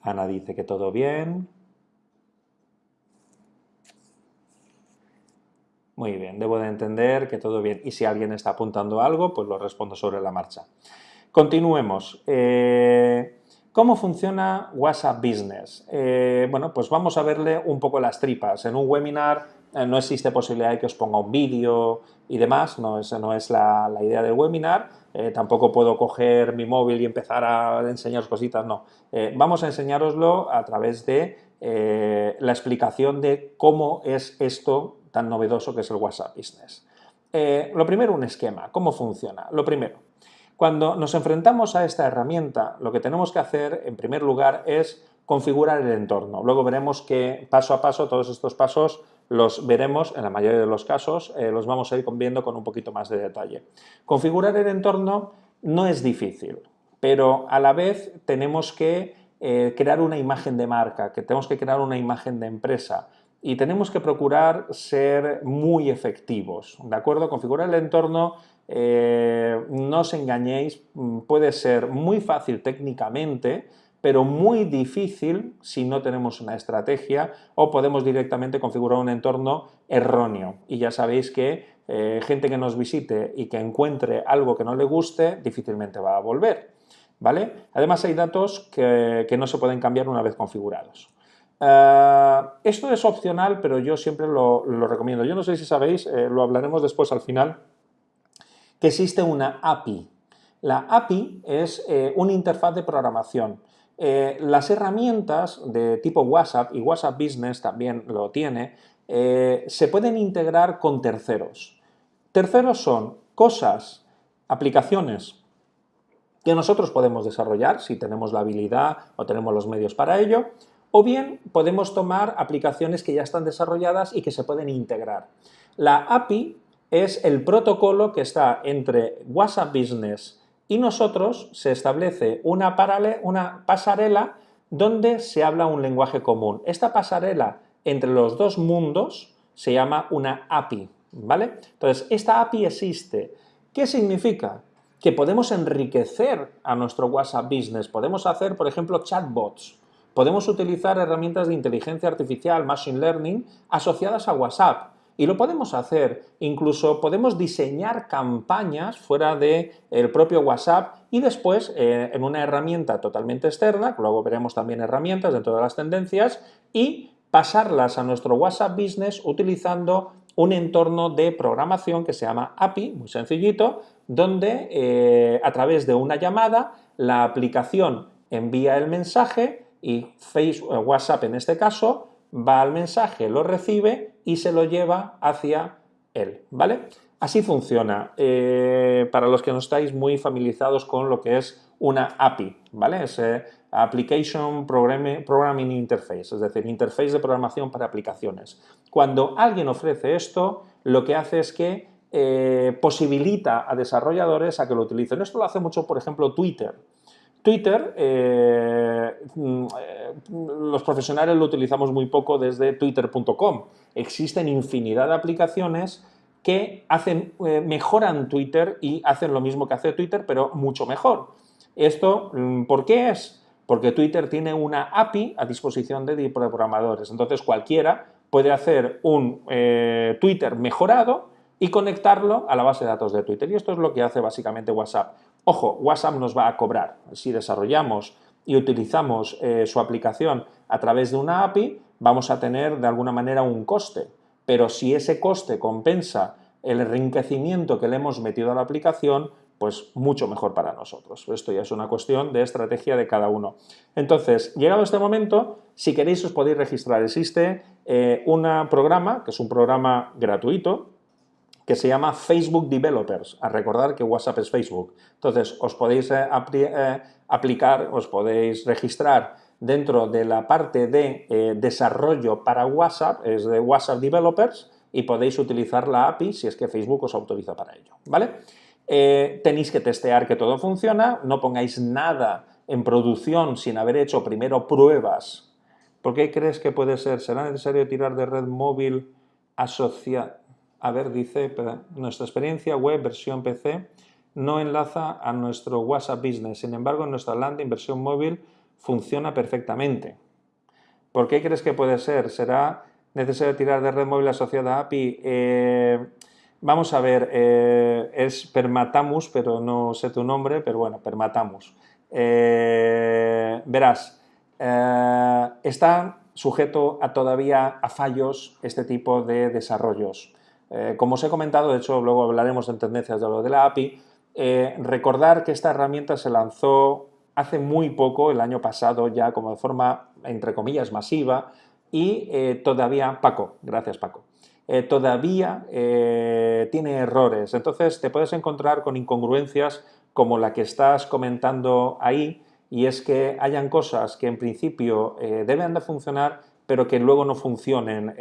Ana dice que todo bien. Muy bien, debo de entender que todo bien. Y si alguien está apuntando algo, pues lo respondo sobre la marcha. Continuemos. Eh, ¿Cómo funciona WhatsApp Business? Eh, bueno, pues vamos a verle un poco las tripas. En un webinar eh, no existe posibilidad de que os ponga un vídeo y demás, no, esa no es la, idea del webinar. Eh, tampoco puedo coger mi móvil y empezar a enseñaros cositas, no. vamos a enseñaroslo a través de la explicación de cómo es esto tan novedoso que es el WhatsApp Business. lo primero, un esquema. ¿Cómo funciona? Lo primero, cuando nos enfrentamos a esta herramienta, lo que tenemos que hacer, en primer lugar, es configurar el entorno. Luego veremos que paso a paso, todos estos pasos los veremos, en la mayoría de los casos, eh, los vamos a ir viendo con un poquito más de detalle. Configurar el entorno no es difícil, pero a la vez tenemos que eh, crear una imagen de marca, que tenemos que crear una imagen de empresa y tenemos que procurar ser muy efectivos, ¿de acuerdo? Configurar el entorno eh, no os engañéis, mm, puede ser muy fácil técnicamente, pero muy difícil si no tenemos una estrategia o podemos directamente configurar un entorno erróneo. Y ya sabéis que eh, gente que nos visite y que encuentre algo que no le guste, difícilmente va a volver. ¿vale? Además hay datos que, no se pueden cambiar una vez configurados. Eh, esto es opcional, pero yo siempre lo, recomiendo. Yo no sé si sabéis, lo hablaremos después al final, que existe una API. La API es eh, una interfaz de programación. Eh, las herramientas de tipo WhatsApp, y WhatsApp Business también lo tiene, eh, se pueden integrar con terceros. Terceros son cosas, aplicaciones que nosotros podemos desarrollar si tenemos la habilidad o tenemos los medios para ello, o bien podemos tomar aplicaciones que ya están desarrolladas y que se pueden integrar. La API es el protocolo que está entre WhatsApp Business y nosotros, se establece una, pasarela donde se habla un lenguaje común. Esta pasarela entre los dos mundos se llama una API, ¿vale? Entonces, esta API existe. ¿Qué significa? Que podemos enriquecer a nuestro WhatsApp Business, podemos hacer, por ejemplo, chatbots, podemos utilizar herramientas de inteligencia artificial, machine learning, asociadas a WhatsApp. Y lo podemos hacer, incluso podemos diseñar campañas fuera del el propio WhatsApp y después eh, en una herramienta totalmente externa, luego veremos también herramientas dentro de las tendencias, y pasarlas a nuestro WhatsApp Business utilizando un entorno de programación que se llama API, muy sencillito, donde eh, a través de una llamada la aplicación envía el mensaje y Facebook, eh, WhatsApp en este caso va al mensaje, lo recibe y se lo lleva hacia él, ¿vale? Así funciona, eh, para los que no estáis muy familiarizados con lo que es una API, ¿vale? Es eh, Application Programming Interface, es decir, interface de programación para aplicaciones. Cuando alguien ofrece esto, lo que hace es que eh, posibilita a desarrolladores a que lo utilicen. Esto lo hace mucho, por ejemplo, Twitter. Twitter, eh, mm, eh, los profesionales lo utilizamos muy poco desde twitter.com. Existen infinidad de aplicaciones que hacen, mejoran Twitter y hacen lo mismo que hace Twitter, pero mucho mejor. ¿Esto mm, por qué es? Porque Twitter tiene una API a disposición de programadores. Entonces cualquiera puede hacer un Twitter mejorado y conectarlo a la base de datos de Twitter. Y esto es lo que hace básicamente WhatsApp. Ojo, WhatsApp nos va a cobrar. Si desarrollamos y utilizamos eh, su aplicación a través de una API, vamos a tener de alguna manera un coste. Pero si ese coste compensa el enriquecimiento que le hemos metido a la aplicación, pues mucho mejor para nosotros. Esto ya es una cuestión de estrategia de cada uno. Entonces, llegado este momento, si queréis os podéis registrar. Existe eh, un programa, que es un programa gratuito, que se llama Facebook Developers, a recordar que WhatsApp es Facebook. Entonces, os podéis eh, eh, aplicar, os podéis registrar dentro de la parte de eh, desarrollo para WhatsApp, es de WhatsApp Developers, y podéis utilizar la API si es que Facebook os autoriza para ello, ¿vale? tenéis que testear que todo funciona, no pongáis nada en producción sin haber hecho primero pruebas. ¿Por qué crees que puede ser? ¿Será necesario tirar de red móvil asociada? A ver, dice, nuestra experiencia web versión PC no enlaza a nuestro WhatsApp Business, sin embargo, nuestra landing versión móvil funciona perfectamente. ¿Por qué crees que puede ser? ¿Será necesario tirar de red móvil asociada a API? Eh, vamos a ver, eh, es Permatamus, pero no sé tu nombre, pero bueno, Permatamus. Eh, verás, está sujeto a todavía a fallos este tipo de desarrollos. Eh, como os he comentado, de hecho luego hablaremos en tendencias de lo de la API, eh, recordar que esta herramienta se lanzó hace muy poco, el año pasado ya como de forma, entre comillas, masiva y eh, todavía, Paco, gracias Paco, todavía tiene errores. Entonces te puedes encontrar con incongruencias como la que estás comentando ahí y es que hayan cosas que en principio deben de funcionar pero que luego no funcionen.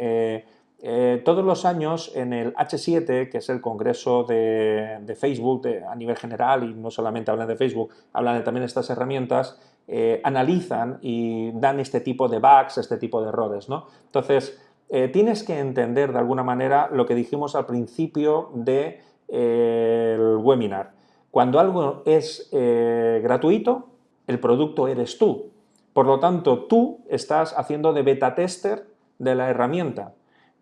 Eh, todos los años en el H7, que es el congreso de, Facebook a nivel general y no solamente hablan de Facebook, hablan también de estas herramientas, eh, analizan y dan este tipo de bugs, este tipo de errores. ¿no? Entonces, eh, tienes que entender de alguna manera lo que dijimos al principio del de, webinar. Cuando algo es gratuito, el producto eres tú. Por lo tanto, tú estás haciendo de beta tester de la herramienta.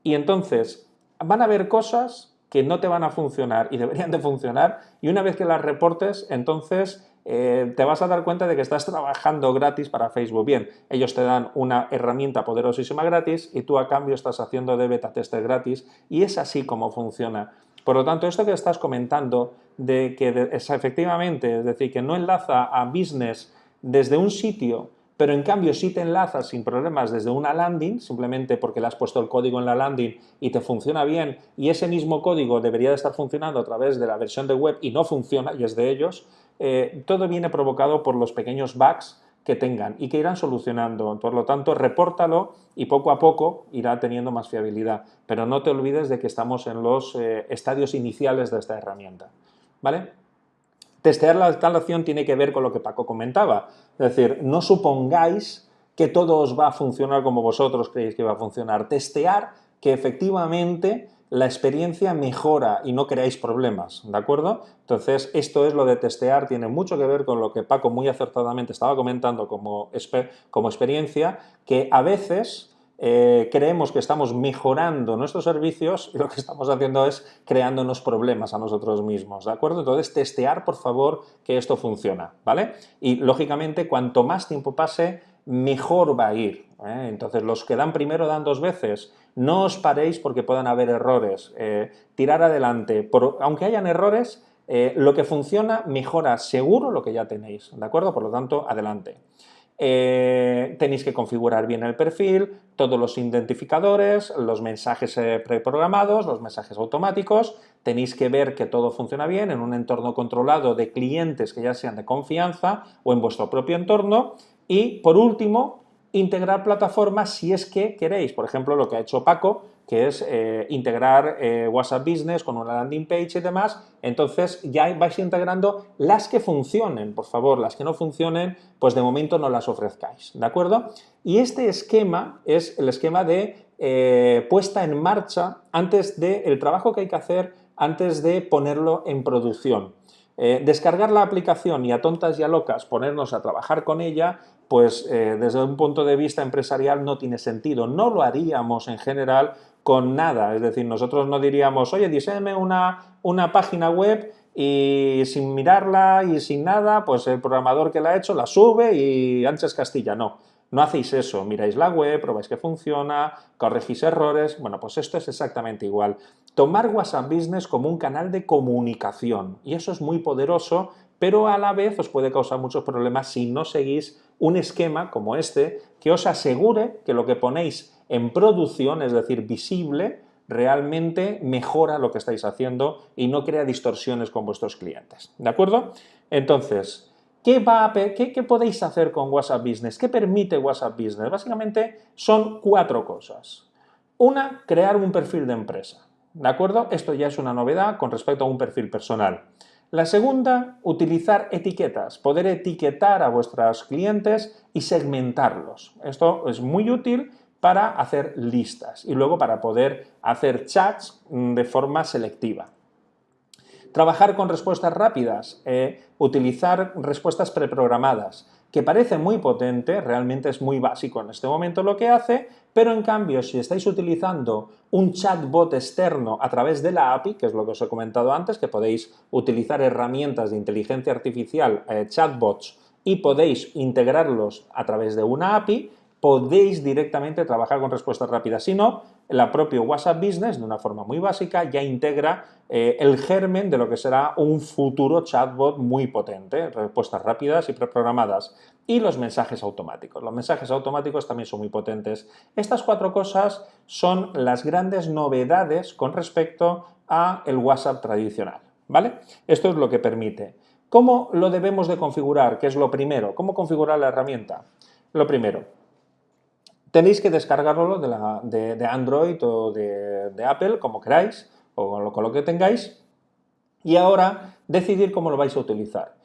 Y entonces van a haber cosas que no te van a funcionar y deberían de funcionar y una vez que las reportes, entonces eh, te vas a dar cuenta de que estás trabajando gratis para Facebook. Bien, ellos te dan una herramienta poderosísima gratis y tú a cambio estás haciendo de beta tester gratis y es así como funciona. Por lo tanto, esto que estás comentando de que es efectivamente, es decir, que no enlaza a business desde un sitio pero en cambio si te enlazas sin problemas desde una landing, simplemente porque le has puesto el código en la landing y te funciona bien, y ese mismo código debería de estar funcionando a través de la versión de web y no funciona, y es de ellos, eh, todo viene provocado por los pequeños bugs que tengan y que irán solucionando. Por lo tanto, repórtalo y poco a poco irá teniendo más fiabilidad. Pero no te olvides de que estamos en los eh, estadios iniciales de esta herramienta. ¿Vale? Testear la instalación tiene que ver con lo que Paco comentaba. Es decir, no supongáis que todo os va a funcionar como vosotros creéis que va a funcionar. Testear que efectivamente la experiencia mejora y no creáis problemas, ¿de acuerdo? Entonces, esto es lo de testear, tiene mucho que ver con lo que Paco muy acertadamente estaba comentando como, como experiencia, que a veces eh, creemos que estamos mejorando nuestros servicios y lo que estamos haciendo es creándonos problemas a nosotros mismos, ¿de acuerdo? Entonces, testear, por favor, que esto funciona, ¿vale? Y, lógicamente, cuanto más tiempo pase, mejor va a ir. ¿eh? Entonces, los que dan primero dan dos veces. No os paréis porque puedan haber errores. Eh, tirar adelante. aunque hayan errores, lo que funciona mejora seguro lo que ya tenéis, ¿de acuerdo? Por lo tanto, adelante. Eh, tenéis que configurar bien el perfil, todos los identificadores, los mensajes eh, preprogramados, los mensajes automáticos, tenéis que ver que todo funciona bien en un entorno controlado de clientes que ya sean de confianza o en vuestro propio entorno. Y, por último, integrar plataformas si es que queréis, por ejemplo, lo que ha hecho Paco, que es eh, integrar eh, WhatsApp Business con una landing page y demás, entonces ya vais integrando las que funcionen, por favor, las que no funcionen, pues de momento no las ofrezcáis, ¿de acuerdo? Y este esquema es el esquema de eh, puesta en marcha antes del trabajo que hay que hacer antes de ponerlo en producción. descargar la aplicación y a tontas y a locas ponernos a trabajar con ella pues desde un punto de vista empresarial no tiene sentido. No lo haríamos en general con nada, es decir, nosotros no diríamos, oye, diseñame una, una página web y sin mirarla y sin nada, pues el programador que la ha hecho la sube y antes Castilla, no. No hacéis eso, miráis la web, probáis que funciona, corregís errores, bueno, pues esto es exactamente igual. Tomar WhatsApp Business como un canal de comunicación, y eso es muy poderoso, pero a la vez os puede causar muchos problemas si no seguís un esquema como este que os asegure que lo que ponéis en producción, es decir, visible, realmente mejora lo que estáis haciendo y no crea distorsiones con vuestros clientes. ¿De acuerdo? Entonces, ¿qué, podéis hacer con WhatsApp Business? ¿Qué permite WhatsApp Business? Básicamente son cuatro cosas. Una, crear un perfil de empresa. ¿De acuerdo? Esto ya es una novedad con respecto a un perfil personal. La segunda, utilizar etiquetas, poder etiquetar a vuestros clientes y segmentarlos. Esto es muy útil para hacer listas y luego para poder hacer chats mm, de forma selectiva. Trabajar con respuestas rápidas, eh, utilizar respuestas preprogramadas, que parece muy potente, realmente es muy básico en este momento lo que hace, pero en cambio si estáis utilizando un chatbot externo a través de la API, que es lo que os he comentado antes, que podéis utilizar herramientas de inteligencia artificial, eh, chatbots, y podéis integrarlos a través de una API, podéis directamente trabajar con respuestas rápidas. Si no, la propia WhatsApp Business, de una forma muy básica, ya integra eh, el germen de lo que será un futuro chatbot muy potente, respuestas rápidas y preprogramadas, y los mensajes automáticos. Los mensajes automáticos también son muy potentes. Estas cuatro cosas son las grandes novedades con respecto a el WhatsApp tradicional, ¿vale? Esto es lo que permite. ¿Cómo lo debemos de configurar? ¿Qué es lo primero? ¿Cómo configurar la herramienta? Lo primero, Tenéis que descargarlo de, Android o de, Apple, como queráis, o con lo, que tengáis, y ahora decidir cómo lo vais a utilizar.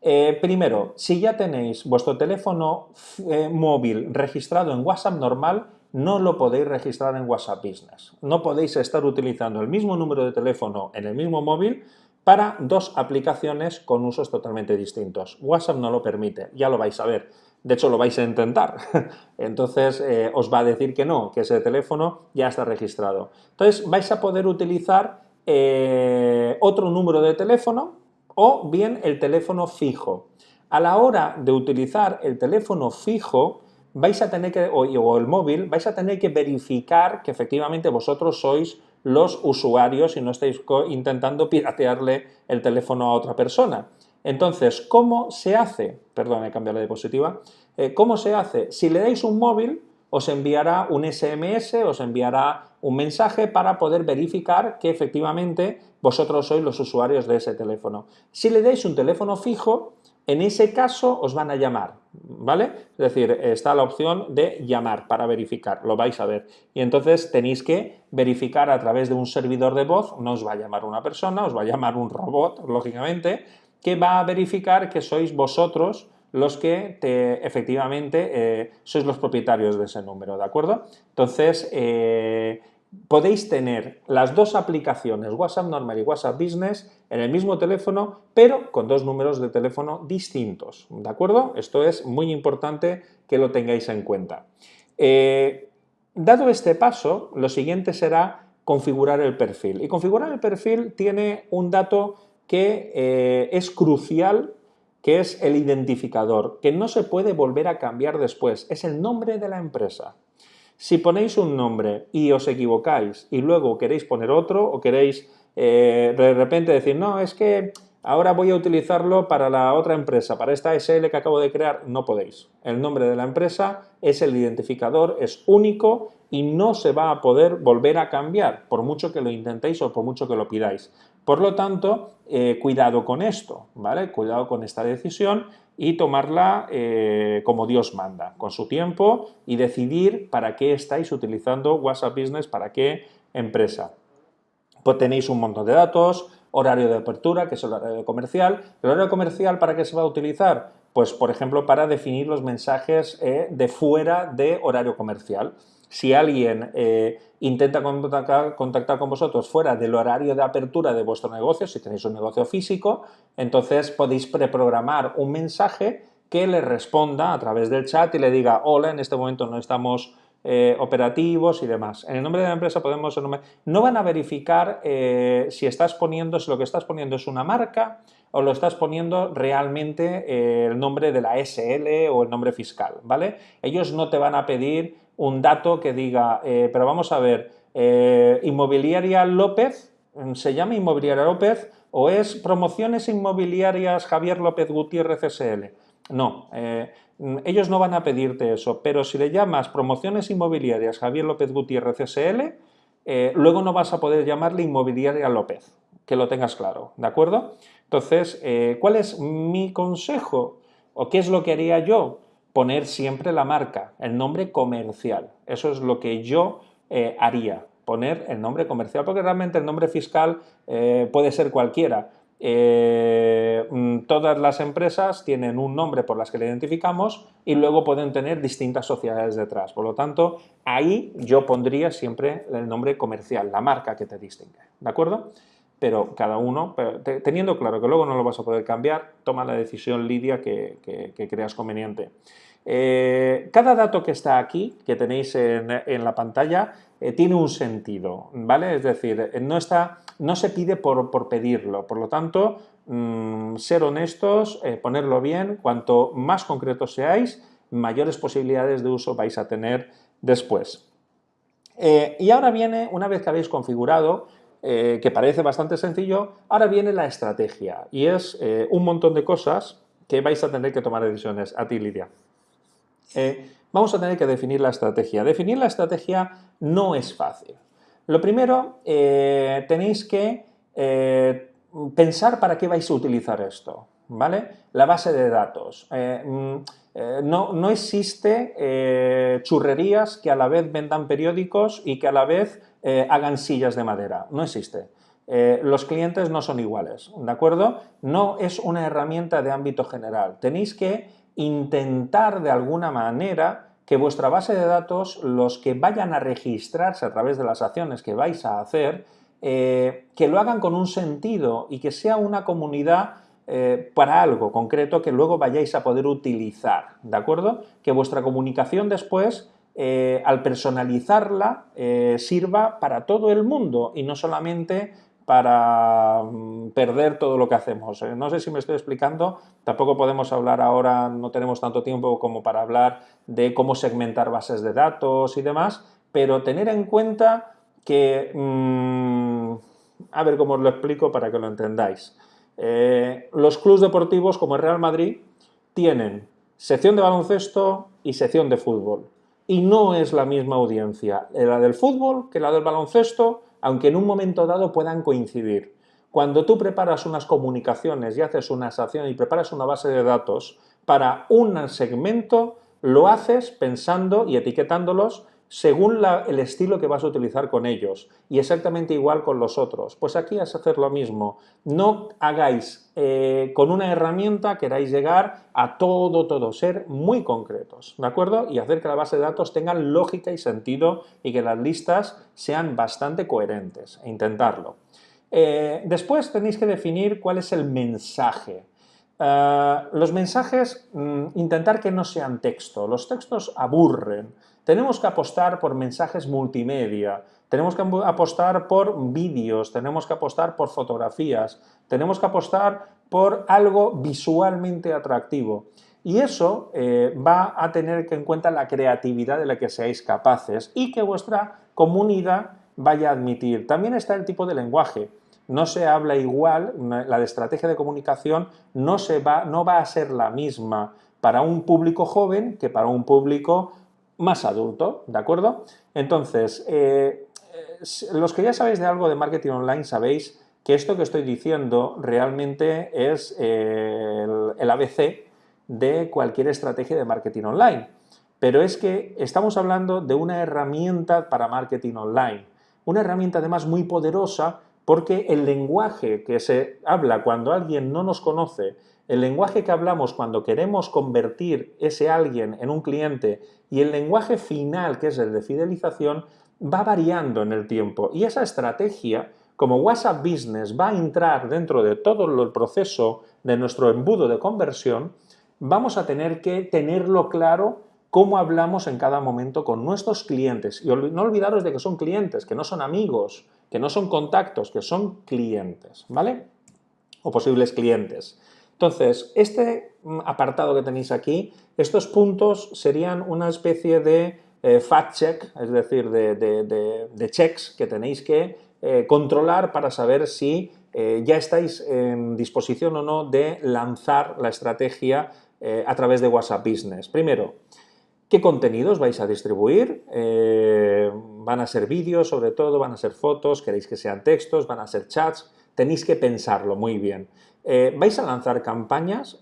Eh, primero, si ya tenéis vuestro teléfono eh, móvil registrado en WhatsApp normal, no lo podéis registrar en WhatsApp Business. No podéis estar utilizando el mismo número de teléfono en el mismo móvil para dos aplicaciones con usos totalmente distintos. WhatsApp no lo permite, ya lo vais a ver. De hecho, lo vais a intentar. Entonces, eh, os va a decir que no, que ese teléfono ya está registrado. Entonces, vais a poder utilizar eh, otro número de teléfono o bien el teléfono fijo. A la hora de utilizar el teléfono fijo, vais a tener que, o el móvil, vais a tener que verificar que efectivamente vosotros sois los usuarios y no estáis intentando piratearle el teléfono a otra persona. Entonces, ¿cómo se hace? Perdón, he cambiado la diapositiva. Eh, ¿Cómo se hace? Si le dais un móvil, os enviará un SMS, os enviará un mensaje para poder verificar que efectivamente vosotros sois los usuarios de ese teléfono. Si le dais un teléfono fijo, en ese caso os van a llamar, ¿vale? Es decir, está la opción de llamar para verificar, lo vais a ver. Y entonces tenéis que verificar a través de un servidor de voz, no os va a llamar una persona, os va a llamar un robot, lógicamente, que va a verificar que sois vosotros los que efectivamente eh, sois los propietarios de ese número, ¿de acuerdo? Entonces, eh, podéis tener las dos aplicaciones, WhatsApp normal y WhatsApp Business, en el mismo teléfono, pero con dos números de teléfono distintos, ¿de acuerdo? Esto es muy importante que lo tengáis en cuenta. Eh, dado este paso, lo siguiente será configurar el perfil. Y configurar el perfil tiene un dato que eh, es crucial, que es el identificador, que no se puede volver a cambiar después, es el nombre de la empresa. Si ponéis un nombre y os equivocáis y luego queréis poner otro o queréis eh, de repente decir, no, es que ahora voy a utilizarlo para la otra empresa, para esta SL que acabo de crear, no podéis. El nombre de la empresa es el identificador, es único y no se va a poder volver a cambiar, por mucho que lo intentéis o por mucho que lo pidáis. Por lo tanto, eh, cuidado con esto, ¿vale? Cuidado con esta decisión y tomarla eh, como Dios manda, con su tiempo y decidir para qué estáis utilizando WhatsApp Business, para qué empresa. Pues tenéis un montón de datos, horario de apertura, que es el horario comercial. ¿El horario comercial para qué se va a utilizar? Pues, por ejemplo, para definir los mensajes eh, de fuera de horario comercial. Si alguien eh, intenta contactar, con vosotros fuera del horario de apertura de vuestro negocio, si tenéis un negocio físico, entonces podéis preprogramar un mensaje que le responda a través del chat y le diga, hola, en este momento no estamos eh, operativos y demás. En el nombre de la empresa podemos... No van a verificar eh, si estás poniendo, si lo que estás poniendo es una marca o lo estás poniendo realmente el nombre de la SL o el nombre fiscal, ¿vale? Ellos no te van a pedir un dato que diga, pero vamos a ver, Inmobiliaria López, ¿se llama Inmobiliaria López o es Promociones Inmobiliarias Javier López Gutiérrez SL? No, Mm, ellos no van a pedirte eso, pero si le llamas promociones inmobiliarias Javier López Gutiérrez SL, eh, luego no vas a poder llamarle inmobiliaria López, que lo tengas claro, ¿de acuerdo? Entonces, eh, ¿cuál es mi consejo? ¿O qué es lo que haría yo? Poner siempre la marca, el nombre comercial. Eso es lo que yo eh, haría, poner el nombre comercial, porque realmente el nombre fiscal puede ser cualquiera. Eh, mm, todas las empresas tienen un nombre por las que le identificamos y luego pueden tener distintas sociedades detrás. Por lo tanto, ahí yo pondría siempre el nombre comercial, la marca que te distingue, ¿de acuerdo? Pero cada uno, teniendo claro que luego no lo vas a poder cambiar, toma la decisión, Lidia, que, creas conveniente. Eh, cada dato que está aquí, que tenéis en, la pantalla, eh, tiene un sentido, ¿vale? Es decir, no está no se pide por, pedirlo, por lo tanto, mm, ser honestos, eh, ponerlo bien, cuanto más concretos seáis, mayores posibilidades de uso vais a tener después. Y ahora viene, una vez que habéis configurado, eh, que parece bastante sencillo, ahora viene la estrategia y es un montón de cosas que vais a tener que tomar decisiones. A ti, Lidia. vamos a tener que definir la estrategia. Definir la estrategia no es fácil. Lo primero, eh, tenéis que eh, pensar para qué vais a utilizar esto, ¿vale? La base de datos. Eh, no, no, existe churrerías que a la vez vendan periódicos y que a la vez hagan sillas de madera. No existe. los clientes no son iguales, ¿de acuerdo? No es una herramienta de ámbito general. Tenéis que intentar de alguna manera que vuestra base de datos, los que vayan a registrarse a través de las acciones que vais a hacer, eh, que lo hagan con un sentido y que sea una comunidad eh, para algo concreto que luego vayáis a poder utilizar, ¿de acuerdo? Que vuestra comunicación después, eh, al personalizarla, sirva para todo el mundo y no solamente para mm, perder todo lo que hacemos. Eh, no sé si me estoy explicando, tampoco podemos hablar ahora, no tenemos tanto tiempo como para hablar de cómo segmentar bases de datos y demás, pero tener en cuenta que, mm, a ver cómo os lo explico para que lo entendáis. Eh, los clubes deportivos como el Real Madrid tienen sección de baloncesto y sección de fútbol. Y no es la misma audiencia, la del fútbol que la del baloncesto, aunque en un momento dado puedan coincidir. Cuando tú preparas unas comunicaciones y haces una acción y preparas una base de datos para un segmento, lo haces pensando y etiquetándolos según el estilo que vas a utilizar con ellos y exactamente igual con los otros. Pues aquí es hacer lo mismo. No hagáis eh, con una herramienta, queráis llegar a todo, todo, ser muy concretos, ¿de acuerdo? Y hacer que la base de datos tenga lógica y sentido y que las listas sean bastante coherentes, e intentarlo. Eh, después tenéis que definir cuál es el mensaje. Eh, los mensajes, mm, intentar que no sean texto. Los textos aburren. Tenemos que apostar por mensajes multimedia, tenemos que apostar por vídeos, tenemos que apostar por fotografías, tenemos que apostar por algo visualmente atractivo. Y eso eh, va a tener en cuenta la creatividad de la que seáis capaces y que vuestra comunidad vaya a admitir. También está el tipo de lenguaje. no se habla igual, la de estrategia de comunicación no, se va, no va a ser la misma para un público joven que para un público más adulto, ¿de acuerdo? Entonces, eh, eh, los que ya sabéis de algo de marketing online sabéis que esto que estoy diciendo realmente es eh, el, ABC de cualquier estrategia de marketing online. Pero es que estamos hablando de una herramienta para marketing online. Una herramienta además muy poderosa porque el lenguaje que se habla cuando alguien no nos conoce, el lenguaje que hablamos cuando queremos convertir ese alguien en un cliente y el lenguaje final, que es el de fidelización, va variando en el tiempo. Y esa estrategia como WhatsApp Business va a entrar dentro de todo el proceso de nuestro embudo de conversión, vamos a tener que tenerlo claro cómo hablamos en cada momento con nuestros clientes. Y no olvidaros de que son clientes, que no son amigos, que no son contactos, que son clientes, ¿vale? O posibles clientes. Entonces, este apartado que tenéis aquí, estos puntos serían una especie de eh, fact check, es decir, de checks que tenéis que eh, controlar para saber si eh, ya estáis en disposición o no de lanzar la estrategia a través de WhatsApp Business. Primero, ¿qué contenidos vais a distribuir? ¿Van a ser vídeos sobre todo? ¿Van a ser fotos? ¿Queréis que sean textos? ¿Van a ser chats? Tenéis que pensarlo muy bien. ¿Vais a lanzar campañas?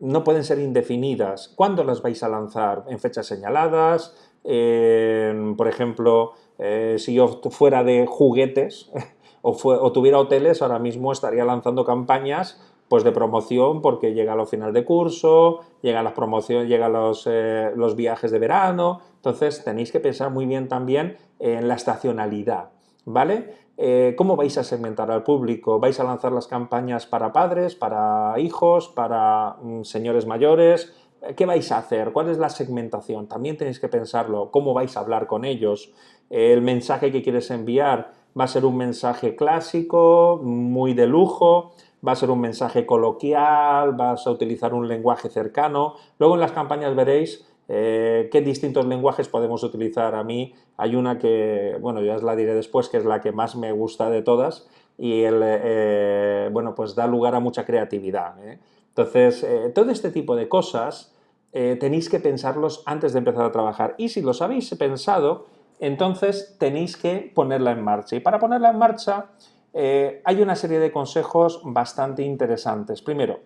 no pueden ser indefinidas. ¿Cuándo las vais a lanzar? ¿En fechas señaladas? por ejemplo, eh, si yo fuera de juguetes o, tuviera hoteles, ahora mismo estaría lanzando campañas pues de promoción porque llega al final de curso, llega las promociones, los, eh, los viajes de verano, entonces tenéis que pensar muy bien también en la estacionalidad, ¿vale? Eh, ¿Cómo vais a segmentar al público? ¿Vais a lanzar las campañas para padres, para hijos, para mm, señores mayores? ¿Qué vais a hacer? ¿Cuál es la segmentación? También tenéis que pensarlo. ¿Cómo vais a hablar con ellos? El mensaje que quieres enviar va a ser un mensaje clásico, muy de lujo, va a ser un mensaje coloquial, vas a utilizar un lenguaje cercano. Luego en las campañas veréis eh, qué distintos lenguajes podemos utilizar. A mí hay una que, bueno, ya os la diré después, que es la que más me gusta de todas y, el, eh, bueno, pues da lugar a mucha creatividad. ¿eh? Entonces, todo este tipo de cosas tenéis que pensarlos antes de empezar a trabajar. Y si los habéis pensado, entonces tenéis que ponerla en marcha. Y para ponerla en marcha hay una serie de consejos bastante interesantes. Primero,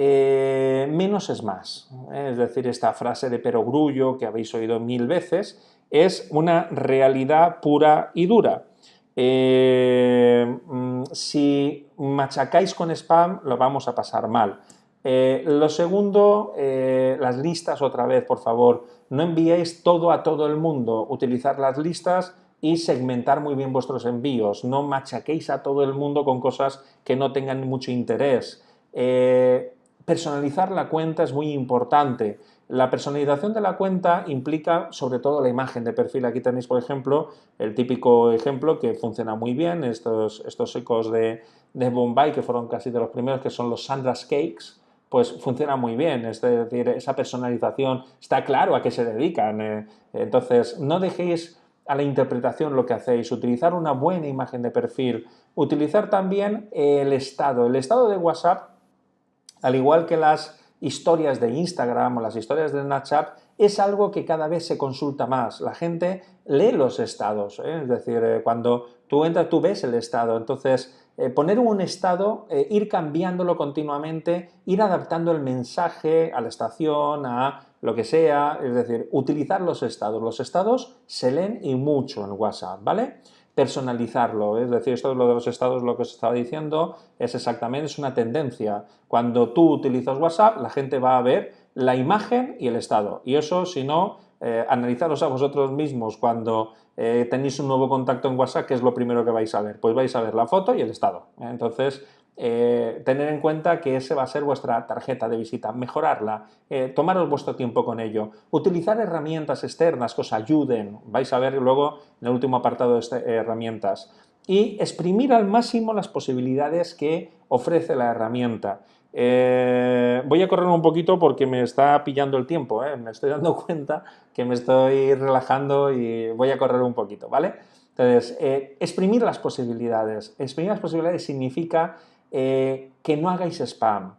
eh, menos es más. Es decir, esta frase de perogrullo que habéis oído mil veces es una realidad pura y dura. Eh, mm, si machacáis con spam, lo vamos a pasar mal. Eh, lo segundo, eh, las listas otra vez, por favor. No enviéis todo a todo el mundo. Utilizar las listas y segmentar muy bien vuestros envíos. No machaquéis a todo el mundo con cosas que no tengan mucho interés. Eh, personalizar la cuenta es muy importante. La personalización de la cuenta implica sobre todo la imagen de perfil. Aquí tenéis, por ejemplo, el típico ejemplo que funciona muy bien, estos, estos ecos de, de Bombay, que fueron casi de los primeros, que son los Sandra's Cakes, pues funciona muy bien, es decir, esa personalización está claro a qué se dedican. Eh. entonces, no dejéis a la interpretación lo que hacéis, utilizar una buena imagen de perfil, utilizar también el estado. El estado de WhatsApp, al igual que las historias de Instagram o las historias de Snapchat, es algo que cada vez se consulta más. La gente lee los estados, ¿eh? es decir, eh, cuando tú entras, tú ves el estado, entonces eh, poner un estado, ir cambiándolo continuamente, ir adaptando el mensaje a la estación, a lo que sea, es decir, utilizar los estados. Los estados se leen y mucho en WhatsApp, ¿vale? Personalizarlo, es decir, esto es lo de los estados, lo que os estaba diciendo, es exactamente, es una tendencia. Cuando tú utilizas WhatsApp, la gente va a ver la imagen y el estado. Y eso, si no, eh, analizaros a vosotros mismos cuando eh, tenéis un nuevo contacto en WhatsApp, ¿qué es lo primero que vais a ver? Pues vais a ver la foto y el estado. ¿Eh? Tener en cuenta que ese va a ser vuestra tarjeta de visita, mejorarla, tomaros vuestro tiempo con ello, utilizar herramientas externas que os ayuden, vais a ver luego en el último apartado de este, herramientas, y exprimir al máximo las posibilidades que ofrece la herramienta. Eh, voy a correr un poquito porque me está pillando el tiempo, ¿eh? me estoy dando cuenta que me estoy relajando y voy a correr un poquito, ¿vale? Entonces, eh, exprimir las posibilidades. Exprimir las posibilidades significa eh, que no hagáis spam,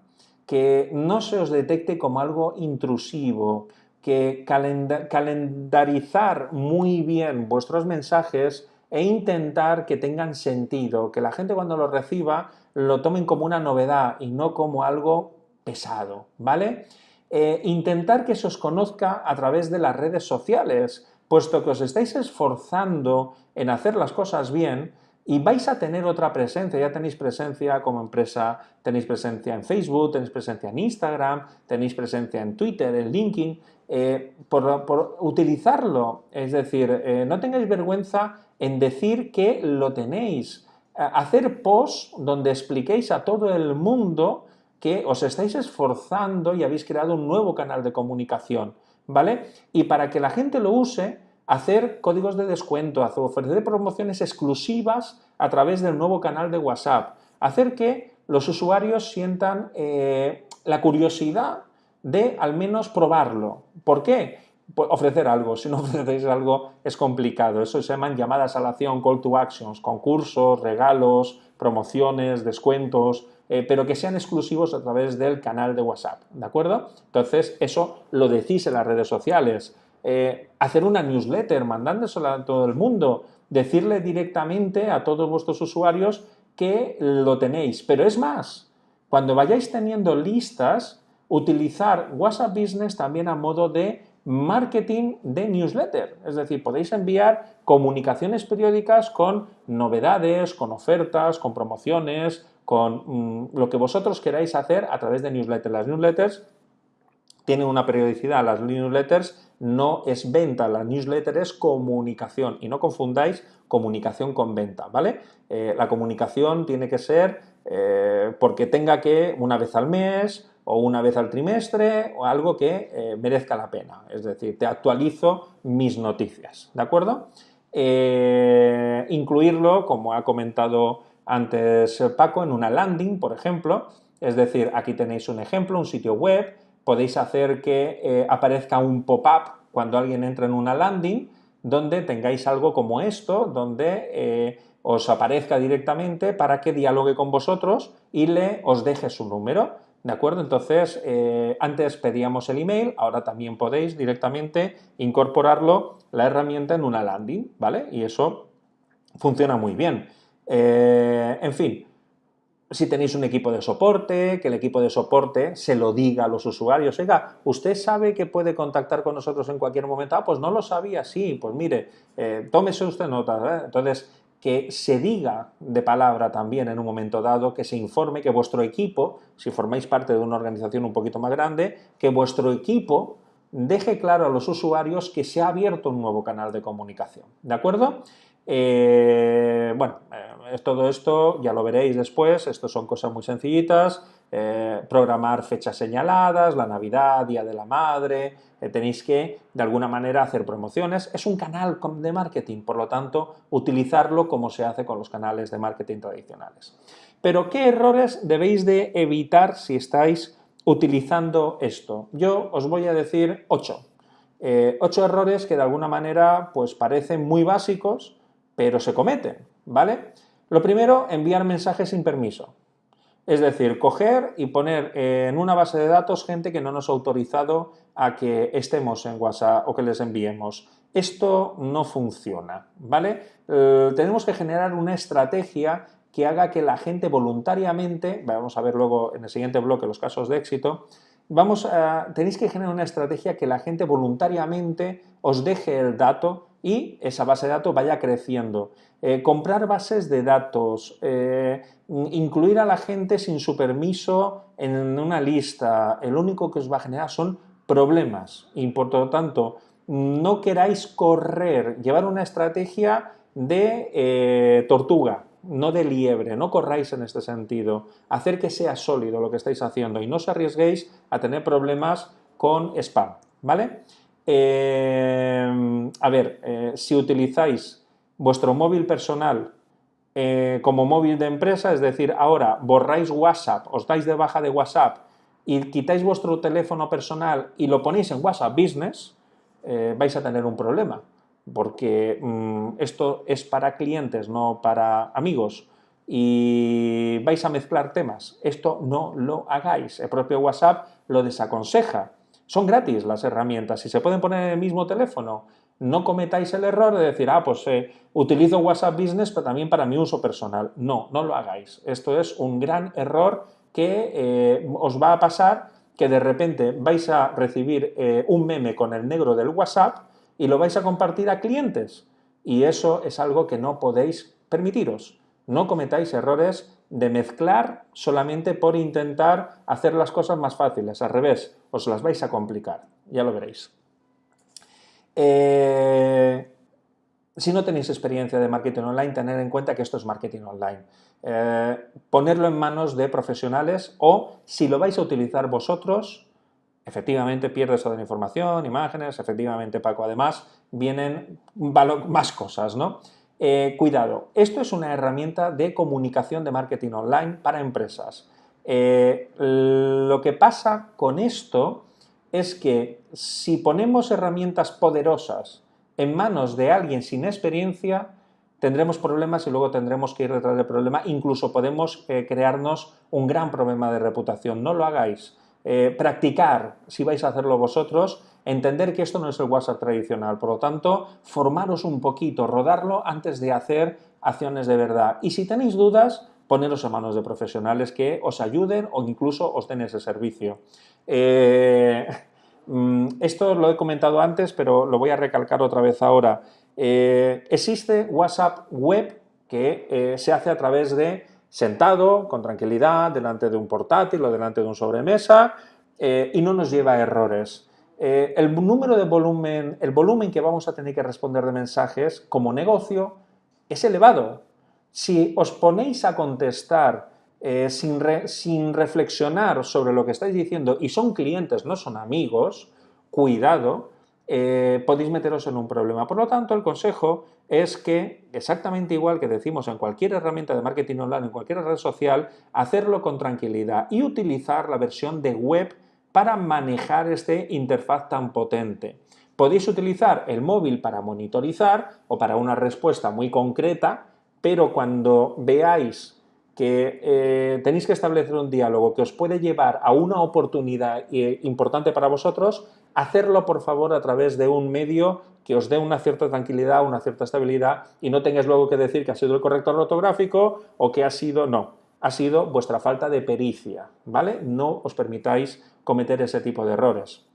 que no se os detecte como algo intrusivo, que calendarizar muy bien vuestros mensajes e intentar que tengan sentido, que la gente cuando lo reciba lo tomen como una novedad y no como algo pesado, ¿vale? Eh, intentar que se os conozca a través de las redes sociales, puesto que os estáis esforzando en hacer las cosas bien y vais a tener otra presencia, ya tenéis presencia como empresa, tenéis presencia en Facebook, tenéis presencia en Instagram, tenéis presencia en Twitter, en LinkedIn, eh, por, utilizarlo, es decir, eh, no tengáis vergüenza en decir que lo tenéis, hacer posts donde expliquéis a todo el mundo que os estáis esforzando y habéis creado un nuevo canal de comunicación, ¿vale? Y para que la gente lo use, hacer códigos de descuento, ofrecer promociones exclusivas a través del nuevo canal de WhatsApp, hacer que los usuarios sientan eh, la curiosidad de al menos probarlo. ¿Por qué? Pues ofrecer algo, si no ofrecéis algo es complicado. Eso se llaman llamadas a la acción, call to actions, concursos, regalos, promociones, descuentos, eh, pero que sean exclusivos a través del canal de WhatsApp, ¿de acuerdo? Entonces, eso lo decís en las redes sociales. Eh, hacer una newsletter, mandándosela a todo el mundo, decirle directamente a todos vuestros usuarios que lo tenéis. Pero es más, cuando vayáis teniendo listas, utilizar WhatsApp Business también a modo de marketing de newsletter. Es decir, podéis enviar comunicaciones periódicas con novedades, con ofertas, con promociones, con mm, lo que vosotros queráis hacer a través de newsletters. Las newsletters tienen una periodicidad, las newsletters no es venta, la newsletter es comunicación y no confundáis comunicación con venta, ¿vale? Eh, la comunicación tiene que ser eh, porque tenga que una vez al mes o una vez al trimestre o algo que eh, merezca la pena, es decir, te actualizo mis noticias, ¿de acuerdo? incluirlo, como ha comentado antes Paco en una landing, por ejemplo, es decir, aquí tenéis un ejemplo, un sitio web, podéis hacer que eh, aparezca un pop-up cuando alguien entra en una landing, donde tengáis algo como esto, donde eh, os aparezca directamente para que dialogue con vosotros y le os deje su número, ¿de acuerdo? Entonces, eh, antes pedíamos el email, ahora también podéis directamente incorporarlo, la herramienta en una landing, ¿vale? Y eso funciona muy bien. En fin, si tenéis un equipo de soporte, que el equipo de soporte se lo diga a los usuarios, oiga, ¿usted sabe que puede contactar con nosotros en cualquier momento? Ah, pues no lo sabía, sí, pues mire, eh, tómese usted nota. ¿eh? Entonces, que se diga de palabra también en un momento dado, que se informe que vuestro equipo, si formáis parte de una organización un poquito más grande, que vuestro equipo deje claro a los usuarios que se ha abierto un nuevo canal de comunicación, ¿de acuerdo? Eh, bueno, todo esto ya lo veréis después, esto son cosas muy sencillitas, eh, programar fechas señaladas, la Navidad, Día de la Madre, tenéis que de alguna manera hacer promociones, es un canal de marketing, por lo tanto utilizarlo como se hace con los canales de marketing tradicionales. Pero ¿qué errores debéis de evitar si estáis utilizando esto? Yo os voy a decir ocho. ocho errores que de alguna manera pues parecen muy básicos, pero se cometen, ¿vale? Lo primero, enviar mensajes sin permiso. Es decir, coger y poner en una base de datos gente que no nos ha autorizado a que estemos en WhatsApp o que les enviemos. Esto no funciona, ¿vale? Eh, tenemos que generar una estrategia que haga que la gente voluntariamente, vamos a ver luego en el siguiente bloque los casos de éxito, vamos a, tenéis que generar una estrategia que la gente voluntariamente os deje el dato y esa base de datos vaya creciendo. Eh, comprar bases de datos, eh, incluir a la gente sin su permiso en una lista, el único que os va a generar son problemas y por lo tanto no queráis correr, llevar una estrategia de eh, tortuga, no de liebre, no corráis en este sentido, hacer que sea sólido lo que estáis haciendo y no os arriesguéis a tener problemas con spam, ¿vale? Eh, a ver, eh, si utilizáis vuestro móvil personal eh, como móvil de empresa, es decir, ahora borráis WhatsApp, os dais de baja de WhatsApp y quitáis vuestro teléfono personal y lo ponéis en WhatsApp Business, vais a tener un problema, porque mm, esto es para clientes, no para amigos, y vais a mezclar temas. Esto no lo hagáis. El propio WhatsApp lo desaconseja. Son gratis las herramientas. Si se pueden poner en el mismo teléfono, no cometáis el error de decir, ah, pues eh, utilizo WhatsApp Business, pero también para mi uso personal. No, no lo hagáis. Esto es un gran error que eh, os va a pasar que de repente vais a recibir eh, un meme con el negro del WhatsApp y lo vais a compartir a clientes. Y eso es algo que no podéis permitiros. No cometáis errores de mezclar solamente por intentar hacer las cosas más fáciles. Al revés, os las vais a complicar. Ya lo veréis. Eh, si no tenéis experiencia de marketing online, tener en cuenta que esto es marketing online. Eh, ponerlo en manos de profesionales o, si lo vais a utilizar vosotros, efectivamente pierdes toda la información, imágenes, efectivamente Paco, además vienen más cosas, ¿no? Eh, cuidado, esto es una herramienta de comunicación de marketing online para empresas. Eh, lo que pasa con esto es que si ponemos herramientas poderosas en manos de alguien sin experiencia, tendremos problemas y luego tendremos que ir detrás del problema, incluso podemos eh, crearnos un gran problema de reputación. No lo hagáis. Practicar, si vais a hacerlo vosotros, entender que esto no es el WhatsApp tradicional, por lo tanto, formaros un poquito, rodarlo antes de hacer acciones de verdad. Y si tenéis dudas, poneros a manos de profesionales que os ayuden o incluso os den ese servicio. Eh, mm, esto lo he comentado antes, pero lo voy a recalcar otra vez ahora. Eh, existe WhatsApp web que eh, se hace a través de sentado, con tranquilidad, delante de un portátil o delante de un sobremesa y no nos lleva a errores. Eh, el número de volumen, el volumen que vamos a tener que responder de mensajes como negocio es elevado. Si os ponéis a contestar eh, sin, sin, reflexionar sobre lo que estáis diciendo y son clientes, no son amigos, cuidado, eh, podéis meteros en un problema. Por lo tanto, el consejo es que, exactamente igual que decimos en cualquier herramienta de marketing online, en cualquier red social, hacerlo con tranquilidad y utilizar la versión de web para manejar este interfaz tan potente. Podéis utilizar el móvil para monitorizar o para una respuesta muy concreta, pero cuando veáis que eh, tenéis que establecer un diálogo que os puede llevar a una oportunidad eh, importante para vosotros, hacerlo por favor a través de un medio que os dé una cierta tranquilidad, una cierta estabilidad y no tengáis luego que decir que ha sido el corrector ortográfico o que ha sido no ha sido vuestra falta de pericia, ¿vale? No os permitáis cometer ese tipo de errores.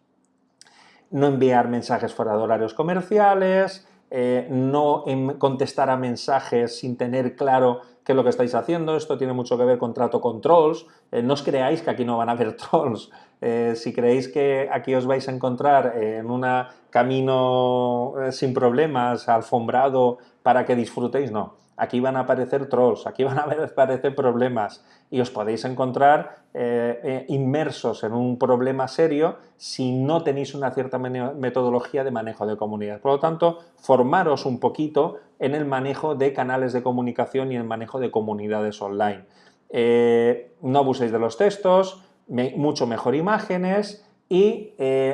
No enviar mensajes fuera de horarios comerciales, eh, no contestar a mensajes sin tener claro qué es lo que estáis haciendo. Esto tiene mucho que ver con trato con trolls. Eh, no os creáis que aquí no van a haber trolls. Eh, si creéis que aquí os vais a encontrar en un camino sin problemas, alfombrado, para que disfrutéis, no aquí van a aparecer trolls, aquí van a aparecer problemas y os podéis encontrar eh, eh, inmersos en un problema serio si no tenéis una cierta metodología de manejo de comunidad. Por lo tanto, formaros un poquito en el manejo de canales de comunicación y el manejo de comunidades online. Eh, no abuséis de los textos, mucho mejor imágenes, y,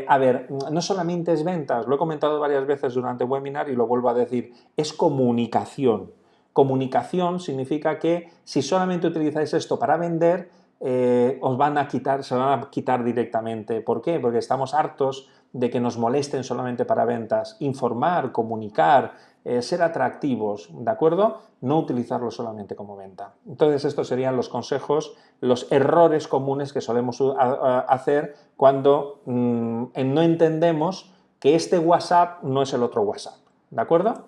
a ver, no solamente es ventas, lo he comentado varias veces durante el webinar y lo vuelvo a decir, es comunicación. Comunicación significa que si solamente utilizáis esto para vender, eh, os van a quitar, se van a quitar directamente. ¿Por qué? Porque estamos hartos de que nos molesten solamente para ventas. Informar, comunicar, eh, ser atractivos, ¿de acuerdo? No utilizarlo solamente como venta. Entonces estos serían los consejos, los errores comunes que solemos hacer cuando mm, no entendemos que este WhatsApp no es el otro WhatsApp, ¿de acuerdo?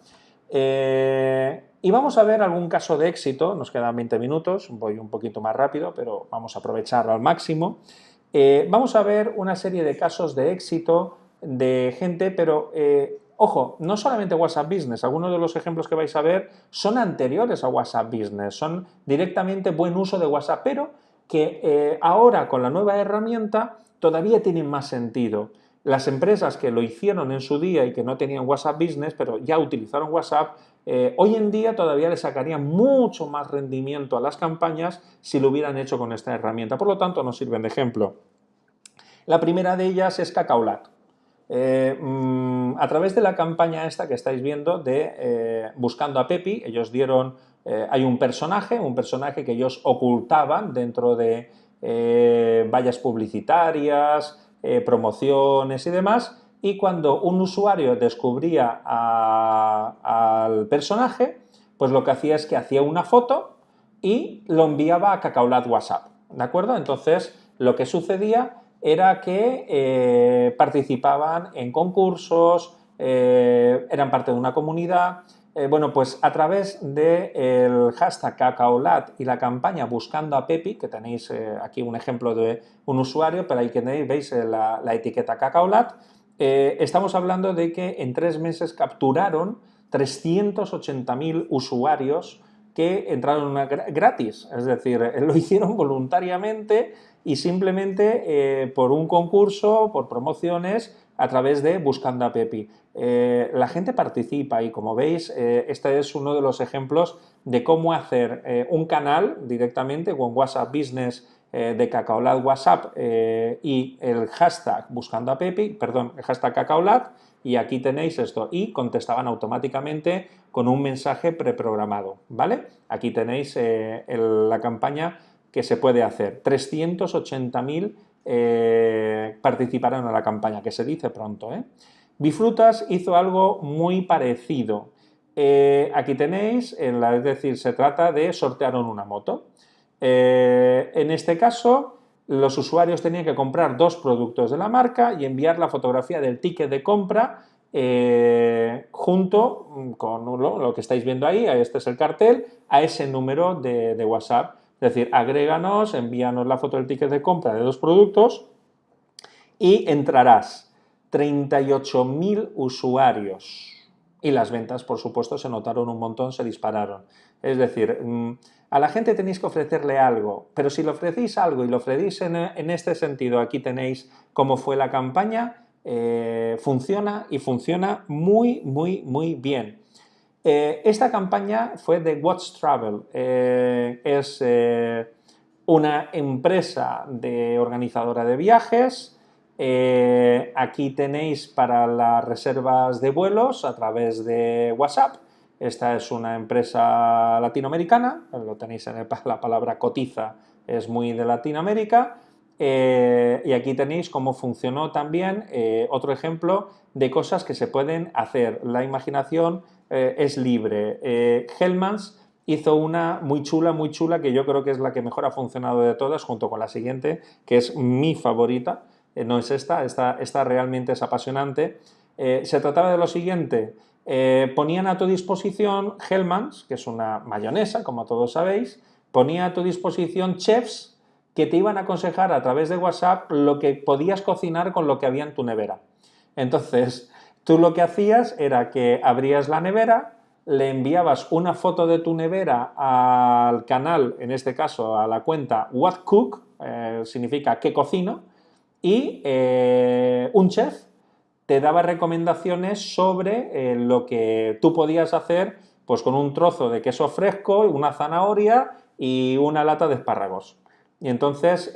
Eh, y vamos a ver algún caso de éxito, nos quedan 20 minutos, voy un poquito más rápido, pero vamos a aprovecharlo al máximo. Eh, vamos a ver una serie de casos de éxito de gente, pero ojo, no solamente WhatsApp Business, algunos de los ejemplos que vais a ver son anteriores a WhatsApp Business, son directamente buen uso de WhatsApp, pero que eh, ahora con la nueva herramienta todavía tienen más sentido. Las empresas que lo hicieron en su día y que no tenían WhatsApp Business, pero ya utilizaron WhatsApp, eh, hoy en día todavía le sacarían mucho más rendimiento a las campañas si lo hubieran hecho con esta herramienta. Por lo tanto, nos sirven de ejemplo. La primera de ellas es Cacaolat. Eh, mm, a través de la campaña esta que estáis viendo de eh, Buscando a Pepi, ellos dieron, eh, hay un personaje, un personaje que ellos ocultaban dentro de vallas publicitarias, promociones y demás, y cuando un usuario descubría al personaje, pues lo que hacía es que hacía una foto y lo enviaba a Cacaolat WhatsApp, ¿de acuerdo? Entonces, lo que sucedía era que eh, participaban en concursos, eh, eran parte de una comunidad, eh, bueno, pues a través del hashtag cacaolat y la campaña Buscando a Pepi, que tenéis aquí un ejemplo de un usuario, pero ahí tenéis, veis la, la etiqueta cacaolat, estamos hablando de que en tres meses capturaron 380.000 usuarios que entraron gratis, es decir, lo hicieron voluntariamente y simplemente eh, por un concurso, por promociones, a través de Buscando a Pepi. Eh, la gente participa y como veis, eh, este es uno de los ejemplos de cómo hacer un canal directamente con WhatsApp Business de Cacaolat WhatsApp y el hashtag Buscando a Pepi, perdón, el hashtag Cacaolat y aquí tenéis esto y contestaban automáticamente con un mensaje preprogramado, ¿vale? Aquí tenéis la campaña que se puede hacer. 380.000 eh, participaron en la campaña, que se dice pronto. ¿eh? Bifrutas hizo algo muy parecido. Eh, aquí tenéis, es decir, se trata de sortear una moto. en este caso, los usuarios tenían que comprar dos productos de la marca y enviar la fotografía del ticket de compra junto con lo, que estáis viendo ahí, este es el cartel, a ese número de WhatsApp es decir, agréganos, envíanos la foto del ticket de compra de dos productos y entrarás 38.000 usuarios. Y las ventas, por supuesto, se notaron un montón, se dispararon. Es decir, mm, a la gente tenéis que ofrecerle algo, pero si le ofrecéis algo y lo ofrecéis en, este sentido, aquí tenéis cómo fue la campaña, eh, funciona y funciona muy, muy, muy bien. Eh, esta campaña fue de Watch Travel, eh, es eh, una empresa de organizadora de viajes, aquí tenéis para las reservas de vuelos a través de WhatsApp, esta es una empresa latinoamericana, lo tenéis en la palabra cotiza, es muy de Latinoamérica, y aquí tenéis cómo funcionó también otro ejemplo de cosas que se pueden hacer. La imaginación eh, es libre. Eh, Hellmans hizo una muy chula, muy chula, que yo creo que es la que mejor ha funcionado de todas, junto con la siguiente, que es mi favorita, eh, no es esta, esta, realmente es apasionante. se trataba de lo siguiente, ponían a tu disposición Hellmans, que es una mayonesa, como todos sabéis, ponía a tu disposición chefs que te iban a aconsejar a través de WhatsApp lo que podías cocinar con lo que había en tu nevera. Entonces, Tú lo que hacías era que abrías la nevera, le enviabas una foto de tu nevera al canal, en este caso a la cuenta What Cook, eh, significa qué cocino, y eh, un chef te daba recomendaciones sobre eh, lo que tú podías hacer pues con un trozo de queso fresco, una zanahoria y una lata de espárragos. Y entonces,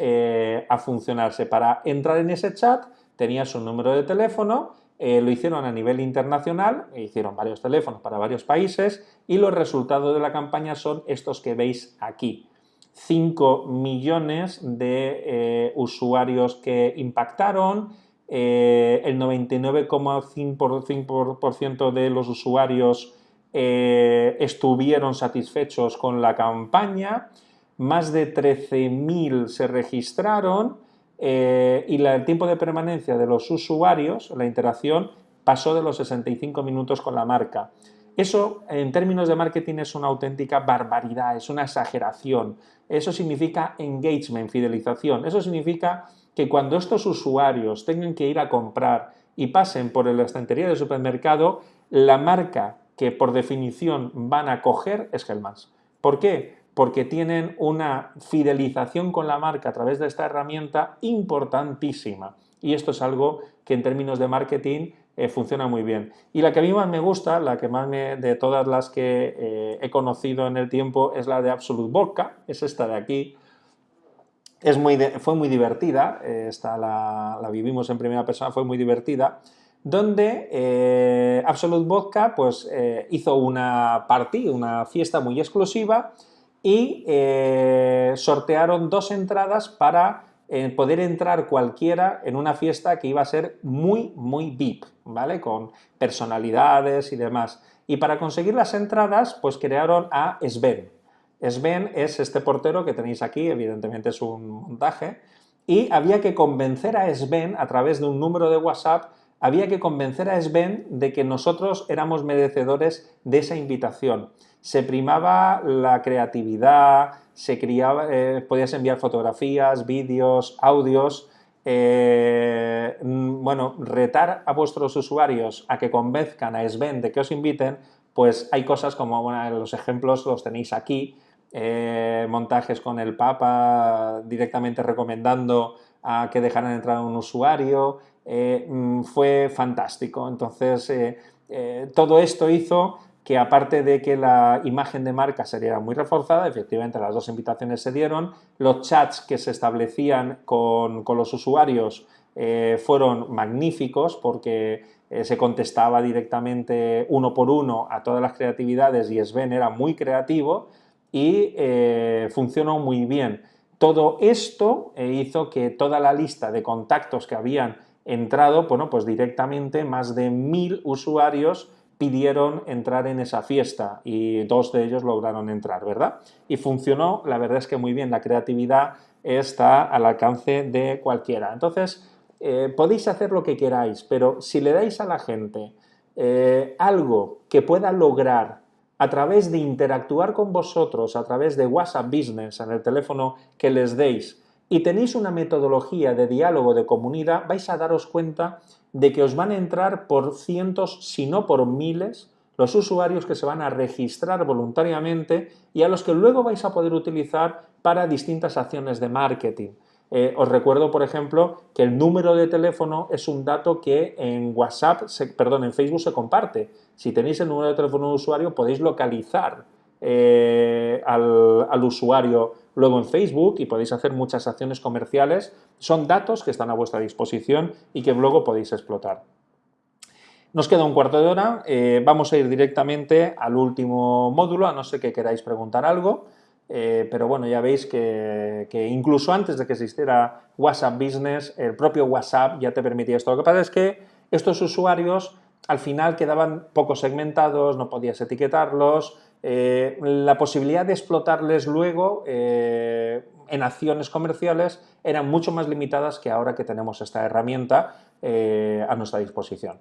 a funcionarse. Para entrar en ese chat tenías un número de teléfono eh, lo hicieron a nivel internacional, e hicieron varios teléfonos para varios países y los resultados de la campaña son estos que veis aquí. 5 millones de eh, usuarios que impactaron, eh, el 99,5% de los usuarios estuvieron satisfechos con la campaña, más de 13.000 se registraron eh, y el tiempo de permanencia de los usuarios, la interacción, pasó de los 65 minutos con la marca. Eso, en términos de marketing, es una auténtica barbaridad, es una exageración. Eso significa engagement, fidelización. Eso significa que cuando estos usuarios tengan que ir a comprar y pasen por la estantería del supermercado, la marca que por definición van a coger es Hellmann's. ¿Por qué? Porque tienen una fidelización con la marca a través de esta herramienta importantísima. Y esto es algo que en términos de marketing eh, funciona muy bien. Y la que a mí más me gusta, la que más me, de todas las que eh, he conocido en el tiempo, es la de Absolute Vodka, es esta de aquí. Es muy fue muy divertida, esta la, la, vivimos en primera persona, fue muy divertida. donde eh, Absolute Vodka pues, eh, hizo una party, una fiesta muy exclusiva y eh, sortearon dos entradas para poder entrar cualquiera en una fiesta que iba a ser muy, muy VIP, ¿vale? Con personalidades y demás. Y para conseguir las entradas, pues crearon a Sven. Sven es este portero que tenéis aquí, evidentemente es un montaje, y había que convencer a Sven a través de un número de WhatsApp había que convencer a Sven de que nosotros éramos merecedores de esa invitación. Se primaba la creatividad, se criaba, eh, podías enviar fotografías, vídeos, audios, eh, mm, bueno, retar a vuestros usuarios a que convenzcan a Sven de que os inviten, pues hay cosas como, los ejemplos los tenéis aquí, eh, montajes con el Papa directamente recomendando a que dejaran entrar a un usuario, mm, fue fantástico. Entonces, todo esto hizo que aparte de que la imagen de marca sería muy reforzada, efectivamente las dos invitaciones se dieron, los chats que se establecían con, los usuarios fueron magníficos porque se contestaba directamente uno por uno a todas las creatividades y Sven era muy creativo y funcionó muy bien. Todo esto hizo que toda la lista de contactos que habían entrado, bueno, pues directamente más de mil usuarios pidieron entrar en esa fiesta y dos de ellos lograron entrar, ¿verdad? Y funcionó, la verdad es que muy bien, la creatividad está al alcance de cualquiera. Entonces, eh, podéis hacer lo que queráis, pero si le dais a la gente eh, algo que pueda lograr a través de interactuar con vosotros, a través de WhatsApp Business en el teléfono que les deis, y tenéis una metodología de diálogo de comunidad, vais a daros cuenta de que os van a entrar por cientos, si no por miles, los usuarios que se van a registrar voluntariamente y a los que luego vais a poder utilizar para distintas acciones de marketing. Eh, os recuerdo, por ejemplo, que el número de teléfono es un dato que en WhatsApp, perdón, en Facebook se comparte. Si tenéis el número de teléfono de usuario, podéis localizar eh, al, al usuario luego en Facebook y podéis hacer muchas acciones comerciales. Son datos que están a vuestra disposición y que luego podéis explotar. Nos queda un cuarto de hora, eh, vamos a ir directamente al último módulo, a no ser que queráis preguntar algo, eh, pero bueno, ya veis que, incluso antes de que existiera WhatsApp Business, el propio WhatsApp ya te permitía esto. Lo que pasa es que estos usuarios al final quedaban poco segmentados, no podías etiquetarlos, eh, la posibilidad de explotarles luego eh, en acciones comerciales eran mucho más limitadas que ahora que tenemos esta herramienta eh, a nuestra disposición.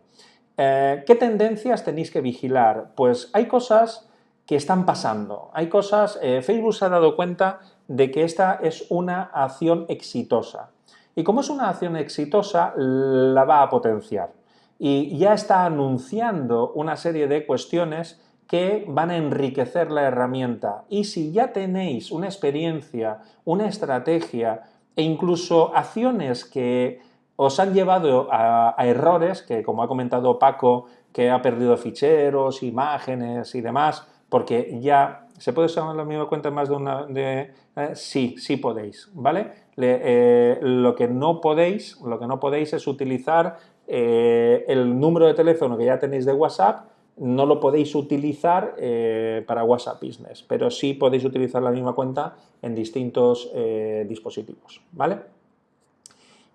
¿Qué tendencias tenéis que vigilar? Pues hay cosas que están pasando, hay cosas, Facebook se ha dado cuenta de que esta es una acción exitosa y como es una acción exitosa la va a potenciar y ya está anunciando una serie de cuestiones que van a enriquecer la herramienta. Y si ya tenéis una experiencia, una estrategia e incluso acciones que os han llevado a, errores, que como ha comentado Paco, que ha perdido ficheros, imágenes y demás, porque ya se puede usar la misma cuenta en más de una... Eh, sí, sí podéis, ¿vale? Eh, lo que no podéis, lo que no podéis es utilizar eh, el número de teléfono que ya tenéis de WhatsApp no lo podéis utilizar eh, para WhatsApp Business, pero sí podéis utilizar la misma cuenta en distintos eh, dispositivos, ¿vale?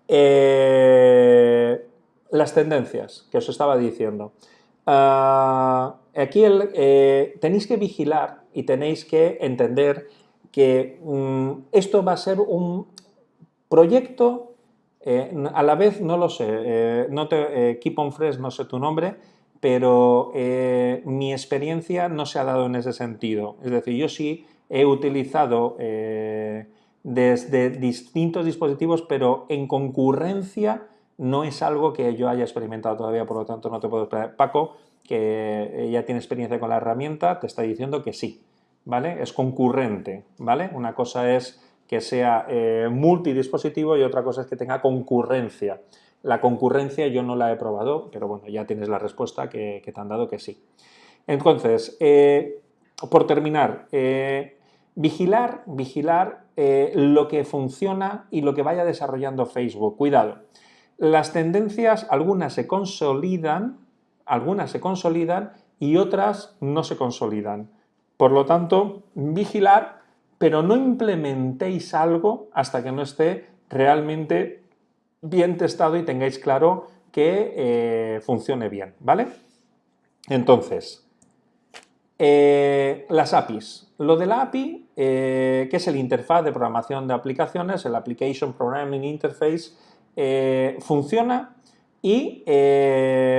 Eh, las tendencias que os estaba diciendo. Ah, aquí tenéis que vigilar y tenéis que entender que mm, esto va a ser un proyecto, a la vez no lo sé, no te, Keep on Fresh no sé tu nombre, pero eh, mi experiencia no se ha dado en ese sentido. Es decir, yo sí he utilizado eh, desde distintos dispositivos, pero en concurrencia no es algo que yo haya experimentado todavía, por lo tanto no te puedo explicar. Paco, que ya tiene experiencia con la herramienta, te está diciendo que sí, ¿vale? Es concurrente, ¿vale? Una cosa es que sea eh, multidispositivo y otra cosa es que tenga concurrencia. La concurrencia yo no la he probado, pero bueno, ya tienes la respuesta que, te han dado que sí. Entonces, eh, por terminar, eh, vigilar, vigilar eh, lo que funciona y lo que vaya desarrollando Facebook. Cuidado. las tendencias, algunas se consolidan, algunas se consolidan y otras no se consolidan. Por lo tanto, vigilar, pero no implementéis algo hasta que no esté realmente bien testado y tengáis claro que eh, funcione bien, ¿vale? Entonces, eh, las APIs. Lo de la API, eh, que es el interfaz de programación de aplicaciones, el Application Programming Interface, funciona y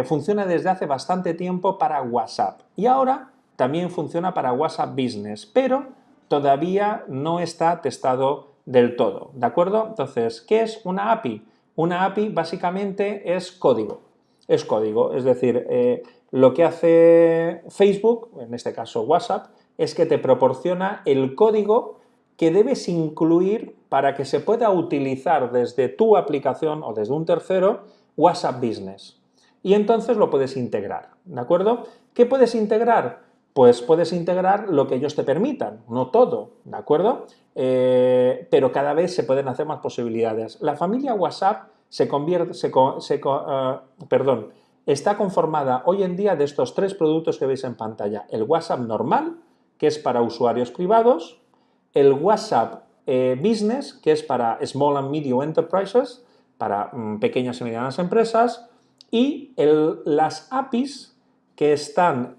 funciona desde hace bastante tiempo para WhatsApp. Y ahora también funciona para WhatsApp Business, pero todavía no está testado del todo, ¿de acuerdo? Entonces, ¿qué es una API? Una API básicamente es código, es código, es decir, eh, lo que hace Facebook, en este caso WhatsApp, es que te proporciona el código que debes incluir para que se pueda utilizar desde tu aplicación o desde un tercero WhatsApp Business. Y entonces lo puedes integrar, ¿de acuerdo? ¿Qué puedes integrar? Pues puedes integrar lo que ellos te permitan, no todo, ¿de acuerdo? Eh, pero cada vez se pueden hacer más posibilidades. La familia WhatsApp se convierte, se, eh, perdón, está conformada hoy en día de estos tres productos que veis en pantalla. El WhatsApp normal, que es para usuarios privados, el WhatsApp eh, Business, que es para Small and Medium Enterprises, para mm, pequeñas y medianas empresas, y las APIs que están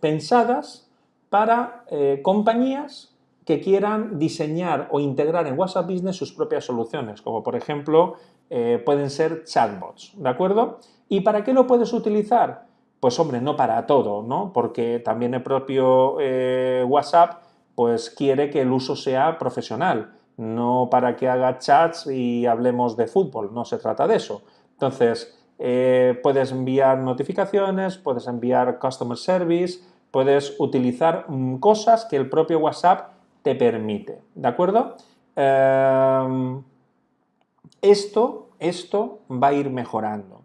pensadas para compañías que quieran diseñar o integrar en WhatsApp Business sus propias soluciones, como por ejemplo eh, pueden ser chatbots, ¿de acuerdo? ¿Y para qué lo puedes utilizar? Pues hombre, no para todo, ¿no? Porque también el propio eh, WhatsApp pues quiere que el uso sea profesional, no para que haga chats y hablemos de fútbol, no se trata de eso. Entonces, eh, puedes enviar notificaciones, puedes enviar customer service, puedes utilizar mm, cosas que el propio WhatsApp te permite, ¿de acuerdo? Em, esto, esto va a ir mejorando,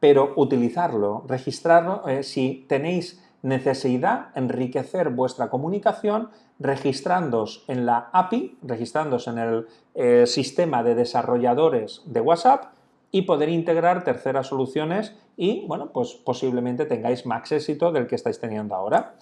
pero utilizarlo, registrarlo, eh, si tenéis necesidad enriquecer vuestra comunicación registrándoos en la API, registrándoos en el eh, sistema de desarrolladores de WhatsApp y poder integrar terceras soluciones y, bueno, pues posiblemente tengáis más éxito del que estáis teniendo ahora.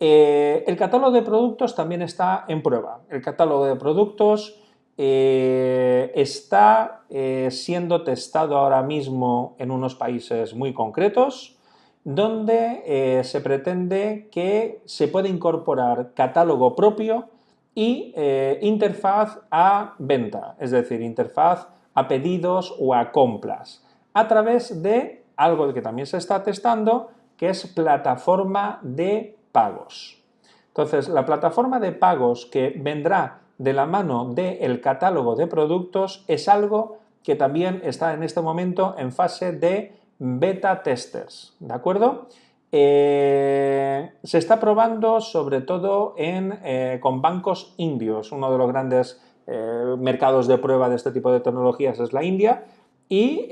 Eh, el catálogo de productos también está en prueba. El catálogo de productos eh, está eh, siendo testado ahora mismo en unos países muy concretos, donde se pretende que se pueda incorporar catálogo propio y interfaz a venta, es decir, interfaz a pedidos o a compras, a través de algo que también se está testando, que es plataforma de pagos. Entonces, la plataforma de pagos que vendrá de la mano del catálogo de productos es algo que también está en este momento en fase de beta testers, ¿de acuerdo? Eh, se está probando sobre todo en, eh, con bancos indios, uno de los grandes eh, mercados de prueba de este tipo de tecnologías es la India, y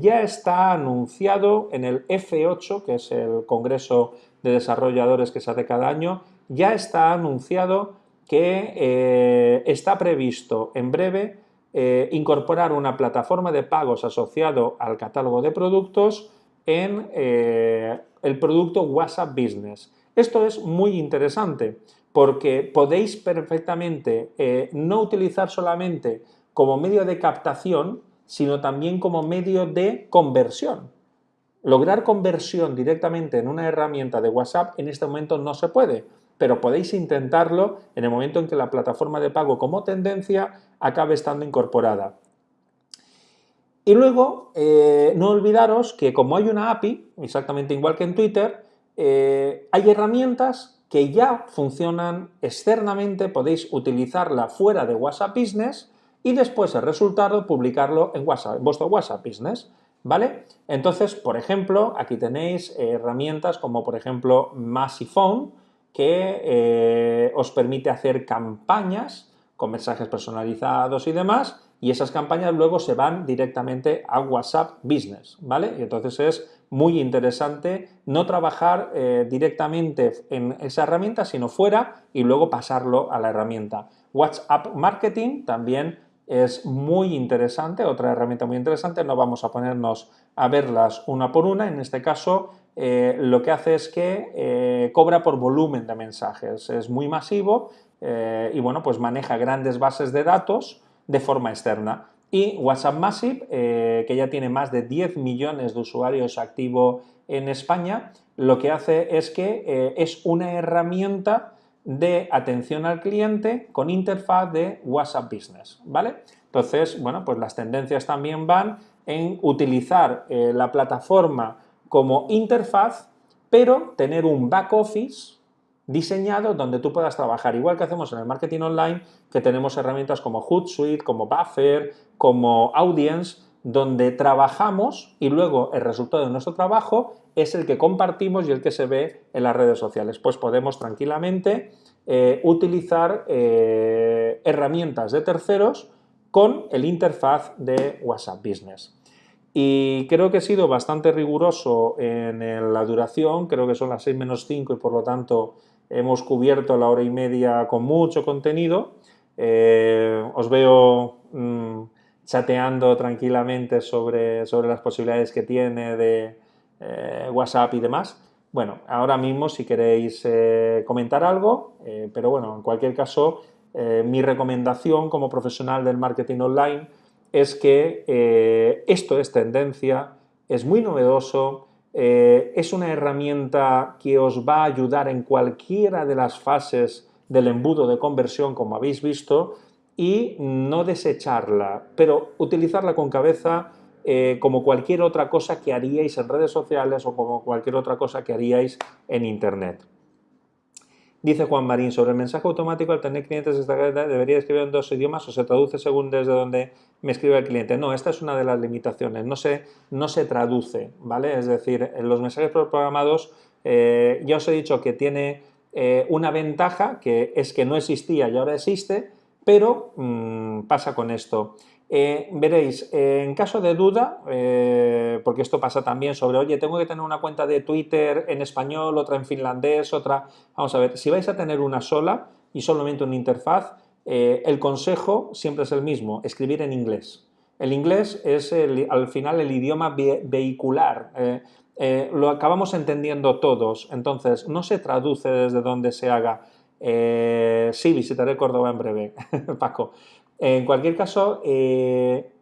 ya está anunciado en el F8, que es el Congreso de desarrolladores que se hace cada año, ya está anunciado que eh, está previsto en breve eh, incorporar una plataforma de pagos asociado al catálogo de productos en eh, el producto WhatsApp Business. Esto es muy interesante porque podéis perfectamente no utilizar solamente como medio de captación, sino también como medio de conversión. Lograr conversión directamente en una herramienta de WhatsApp en este momento no se puede, pero podéis intentarlo en el momento en que la plataforma de pago como tendencia acabe estando incorporada. Y luego, eh, no olvidaros que como hay una API, exactamente igual que en Twitter, eh, hay herramientas que ya funcionan externamente, podéis utilizarla fuera de WhatsApp Business y después el resultado publicarlo en, WhatsApp, en vuestro WhatsApp Business. ¿Vale? Entonces, por ejemplo, aquí tenéis herramientas como, por ejemplo, Massiphone, que eh, os permite hacer campañas con mensajes personalizados y demás, y esas campañas luego se van directamente a WhatsApp Business, ¿vale? Y entonces es muy interesante no trabajar eh, directamente en esa herramienta, sino fuera y luego pasarlo a la herramienta. WhatsApp Marketing también es muy interesante, otra herramienta muy interesante, no vamos a ponernos a verlas una por una, en este caso eh, lo que hace es que eh, cobra por volumen de mensajes, es muy masivo y bueno, pues maneja grandes bases de datos de forma externa. Y WhatsApp Massive, que ya tiene más de 10 millones de usuarios activos en España, lo que hace es que es una herramienta de atención al cliente con interfaz de WhatsApp Business, ¿vale? Entonces, bueno, pues las tendencias también van en utilizar eh, la plataforma como interfaz, pero tener un back office diseñado donde tú puedas trabajar, igual que hacemos en el marketing online, que tenemos herramientas como Hootsuite, como Buffer, como Audience, donde trabajamos y luego el resultado de nuestro trabajo es el que compartimos y el que se ve en las redes sociales. Pues podemos tranquilamente eh, utilizar eh, herramientas de terceros con el interfaz de WhatsApp Business. Y creo que he sido bastante riguroso en la duración, creo que son las 6 menos 5 y por lo tanto hemos cubierto la hora y media con mucho contenido. Eh, os veo mm, chateando tranquilamente sobre, sobre las posibilidades que tiene de, eh, WhatsApp y demás. Bueno, ahora mismo si queréis eh, comentar algo, pero bueno, en cualquier caso, mi recomendación como profesional del marketing online es que esto es tendencia, es muy novedoso, es una herramienta que os va a ayudar en cualquiera de las fases del embudo de conversión, como habéis visto, y no desecharla, pero utilizarla con cabeza eh, como cualquier otra cosa que haríais en redes sociales o como cualquier otra cosa que haríais en Internet. Dice Juan Marín, sobre el mensaje automático, al tener clientes esta debería escribir en dos idiomas o se traduce según desde donde me escribe el cliente. No, esta es una de las limitaciones, no se, no se traduce, ¿vale? Es decir, los mensajes programados, eh, ya os he dicho que tiene eh, una ventaja, que es que no existía y ahora existe, pero mm, pasa con esto. Eh, veréis, eh, en caso de duda, eh, porque esto pasa también sobre, oye, tengo que tener una cuenta de Twitter en español, otra en finlandés, otra... Vamos a ver, si vais a tener una sola y solamente una interfaz, el consejo siempre es el mismo, escribir en inglés. El inglés es al final el idioma vehicular, lo acabamos entendiendo todos, entonces no se traduce desde donde se haga. sí, visitaré Córdoba en breve, Paco. En cualquier caso, eh,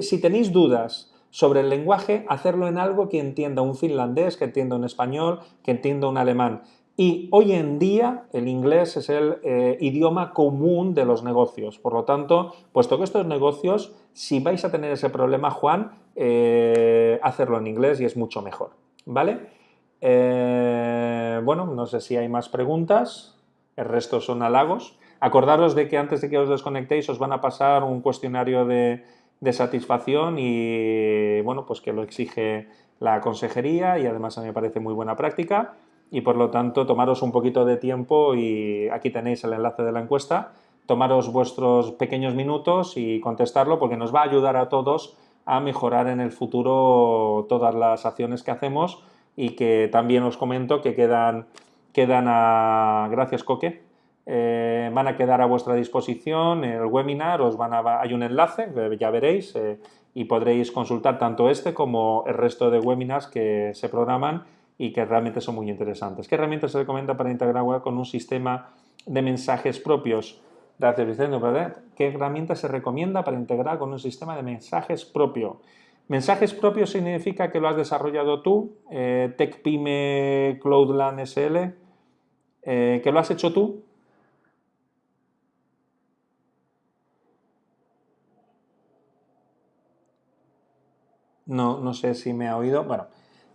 si tenéis dudas sobre el lenguaje, hacerlo en algo que entienda un finlandés, que entienda un español, que entienda un alemán. Y hoy en día el inglés es el eh, idioma común de los negocios. Por lo tanto, puesto que estos negocios, si vais a tener ese problema, Juan, eh, hacerlo en inglés y es mucho mejor. ¿Vale? bueno, no sé si hay más preguntas. El resto son halagos. Acordaros de que antes de que os desconectéis os van a pasar un cuestionario de, satisfacción y bueno, pues que lo exige la consejería y además a mí me parece muy buena práctica. Y por lo tanto tomaros un poquito de tiempo y aquí tenéis el enlace de la encuesta, tomaros vuestros pequeños minutos y contestarlo porque nos va a ayudar a todos a mejorar en el futuro todas las acciones que hacemos y que también os comento que quedan, quedan a... Gracias, Coque eh, van a quedar a vuestra disposición el webinar, os van a, hay un enlace, ya veréis, eh, y podréis consultar tanto este como el resto de webinars que se programan y que realmente son muy interesantes. ¿Qué herramientas se recomienda para integrar con un sistema de mensajes propios? Gracias, Vicente. ¿Qué herramienta se recomienda para integrar con un sistema de mensajes propio? Mensajes propios significa que lo has desarrollado tú, eh, TechPyme Cloudland SL, que lo has hecho tú, No, no sé si me ha oído. Bueno,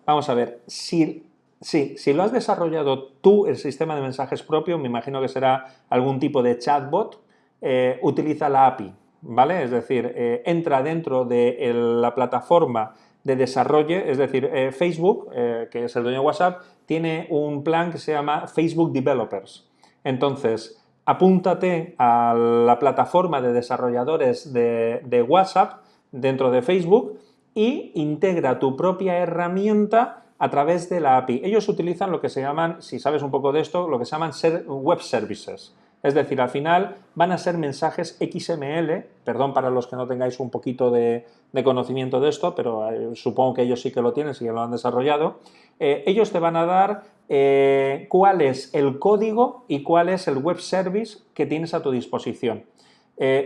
vamos a ver. Si, sí, si lo has desarrollado tú, el sistema de mensajes propio, me imagino que será algún tipo de chatbot, eh, utiliza la API, ¿vale? Es decir, eh, entra dentro de la plataforma de desarrollo, es decir, eh, Facebook, que es el dueño de WhatsApp, tiene un plan que se llama Facebook Developers. Entonces, apúntate a la plataforma de desarrolladores de, de WhatsApp dentro de Facebook y integra tu propia herramienta a través de la API. Ellos utilizan lo que se llaman, si sabes un poco de esto, lo que se llaman web services. Es decir, al final van a ser mensajes XML, perdón para los que no tengáis un poquito de, conocimiento de esto, pero eh, supongo que ellos sí que lo tienen, sí que lo han desarrollado. Eh, ellos te van a dar eh, cuál es el código y cuál es el web service que tienes a tu disposición.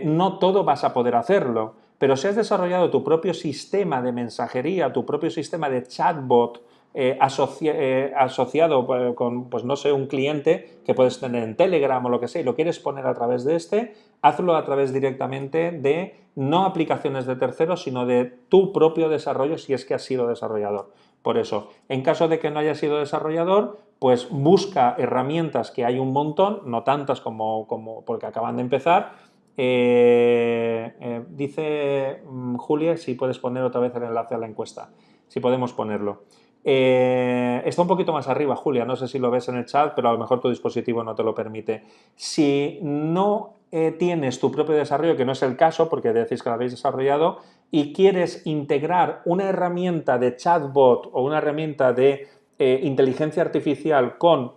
no todo vas a poder hacerlo, pero si has desarrollado tu propio sistema de mensajería, tu propio sistema de chatbot, eh, eh, asociado eh, con, pues no sé, un cliente que puedes tener en Telegram o lo que sea y lo quieres poner a través de este, hazlo a través directamente de no aplicaciones de terceros, sino de tu propio desarrollo si es que has sido desarrollador. Por eso, en caso de que no hayas sido desarrollador, pues busca herramientas que hay un montón, no tantas como, como porque acaban de empezar, dice mm, Julia si puedes poner otra vez el enlace a la encuesta, si podemos ponerlo. Eh, está un poquito más arriba, Julia, no sé si lo ves en el chat, pero a lo mejor tu dispositivo no te lo permite. Si no eh, tienes tu propio desarrollo, que no es el caso porque decís que lo habéis desarrollado, y quieres integrar una herramienta de chatbot o una herramienta de eh, inteligencia artificial con,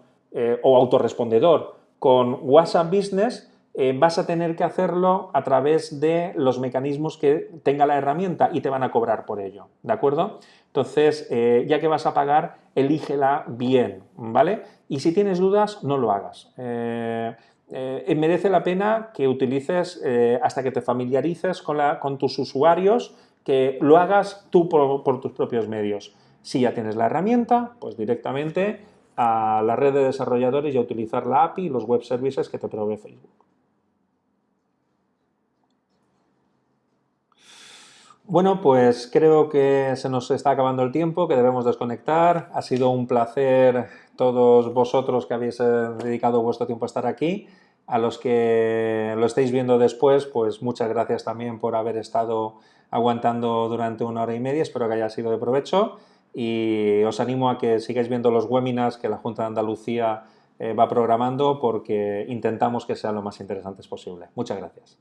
o autorrespondedor con WhatsApp Business, vas a tener que hacerlo a través de los mecanismos que tenga la herramienta y te van a cobrar por ello, ¿de acuerdo? Entonces, eh, ya que vas a pagar, elígela bien, ¿vale? Y si tienes dudas, no lo hagas. Eh, eh, merece la pena que utilices, hasta que te familiarices con, tus usuarios, que lo hagas tú por, tus propios medios. Si ya tienes la herramienta, pues directamente a la red de desarrolladores y a utilizar la API y los web services que te provee Facebook. Bueno, pues creo que se nos está acabando el tiempo, que debemos desconectar. Ha sido un placer todos vosotros que habéis eh, dedicado vuestro tiempo a estar aquí. A los que lo estáis viendo después, pues muchas gracias también por haber estado aguantando durante una hora y media. Espero que haya sido de provecho y os animo a que sigáis viendo los webinars que la Junta de Andalucía eh, va programando porque intentamos que sean lo más interesantes posible. Muchas gracias.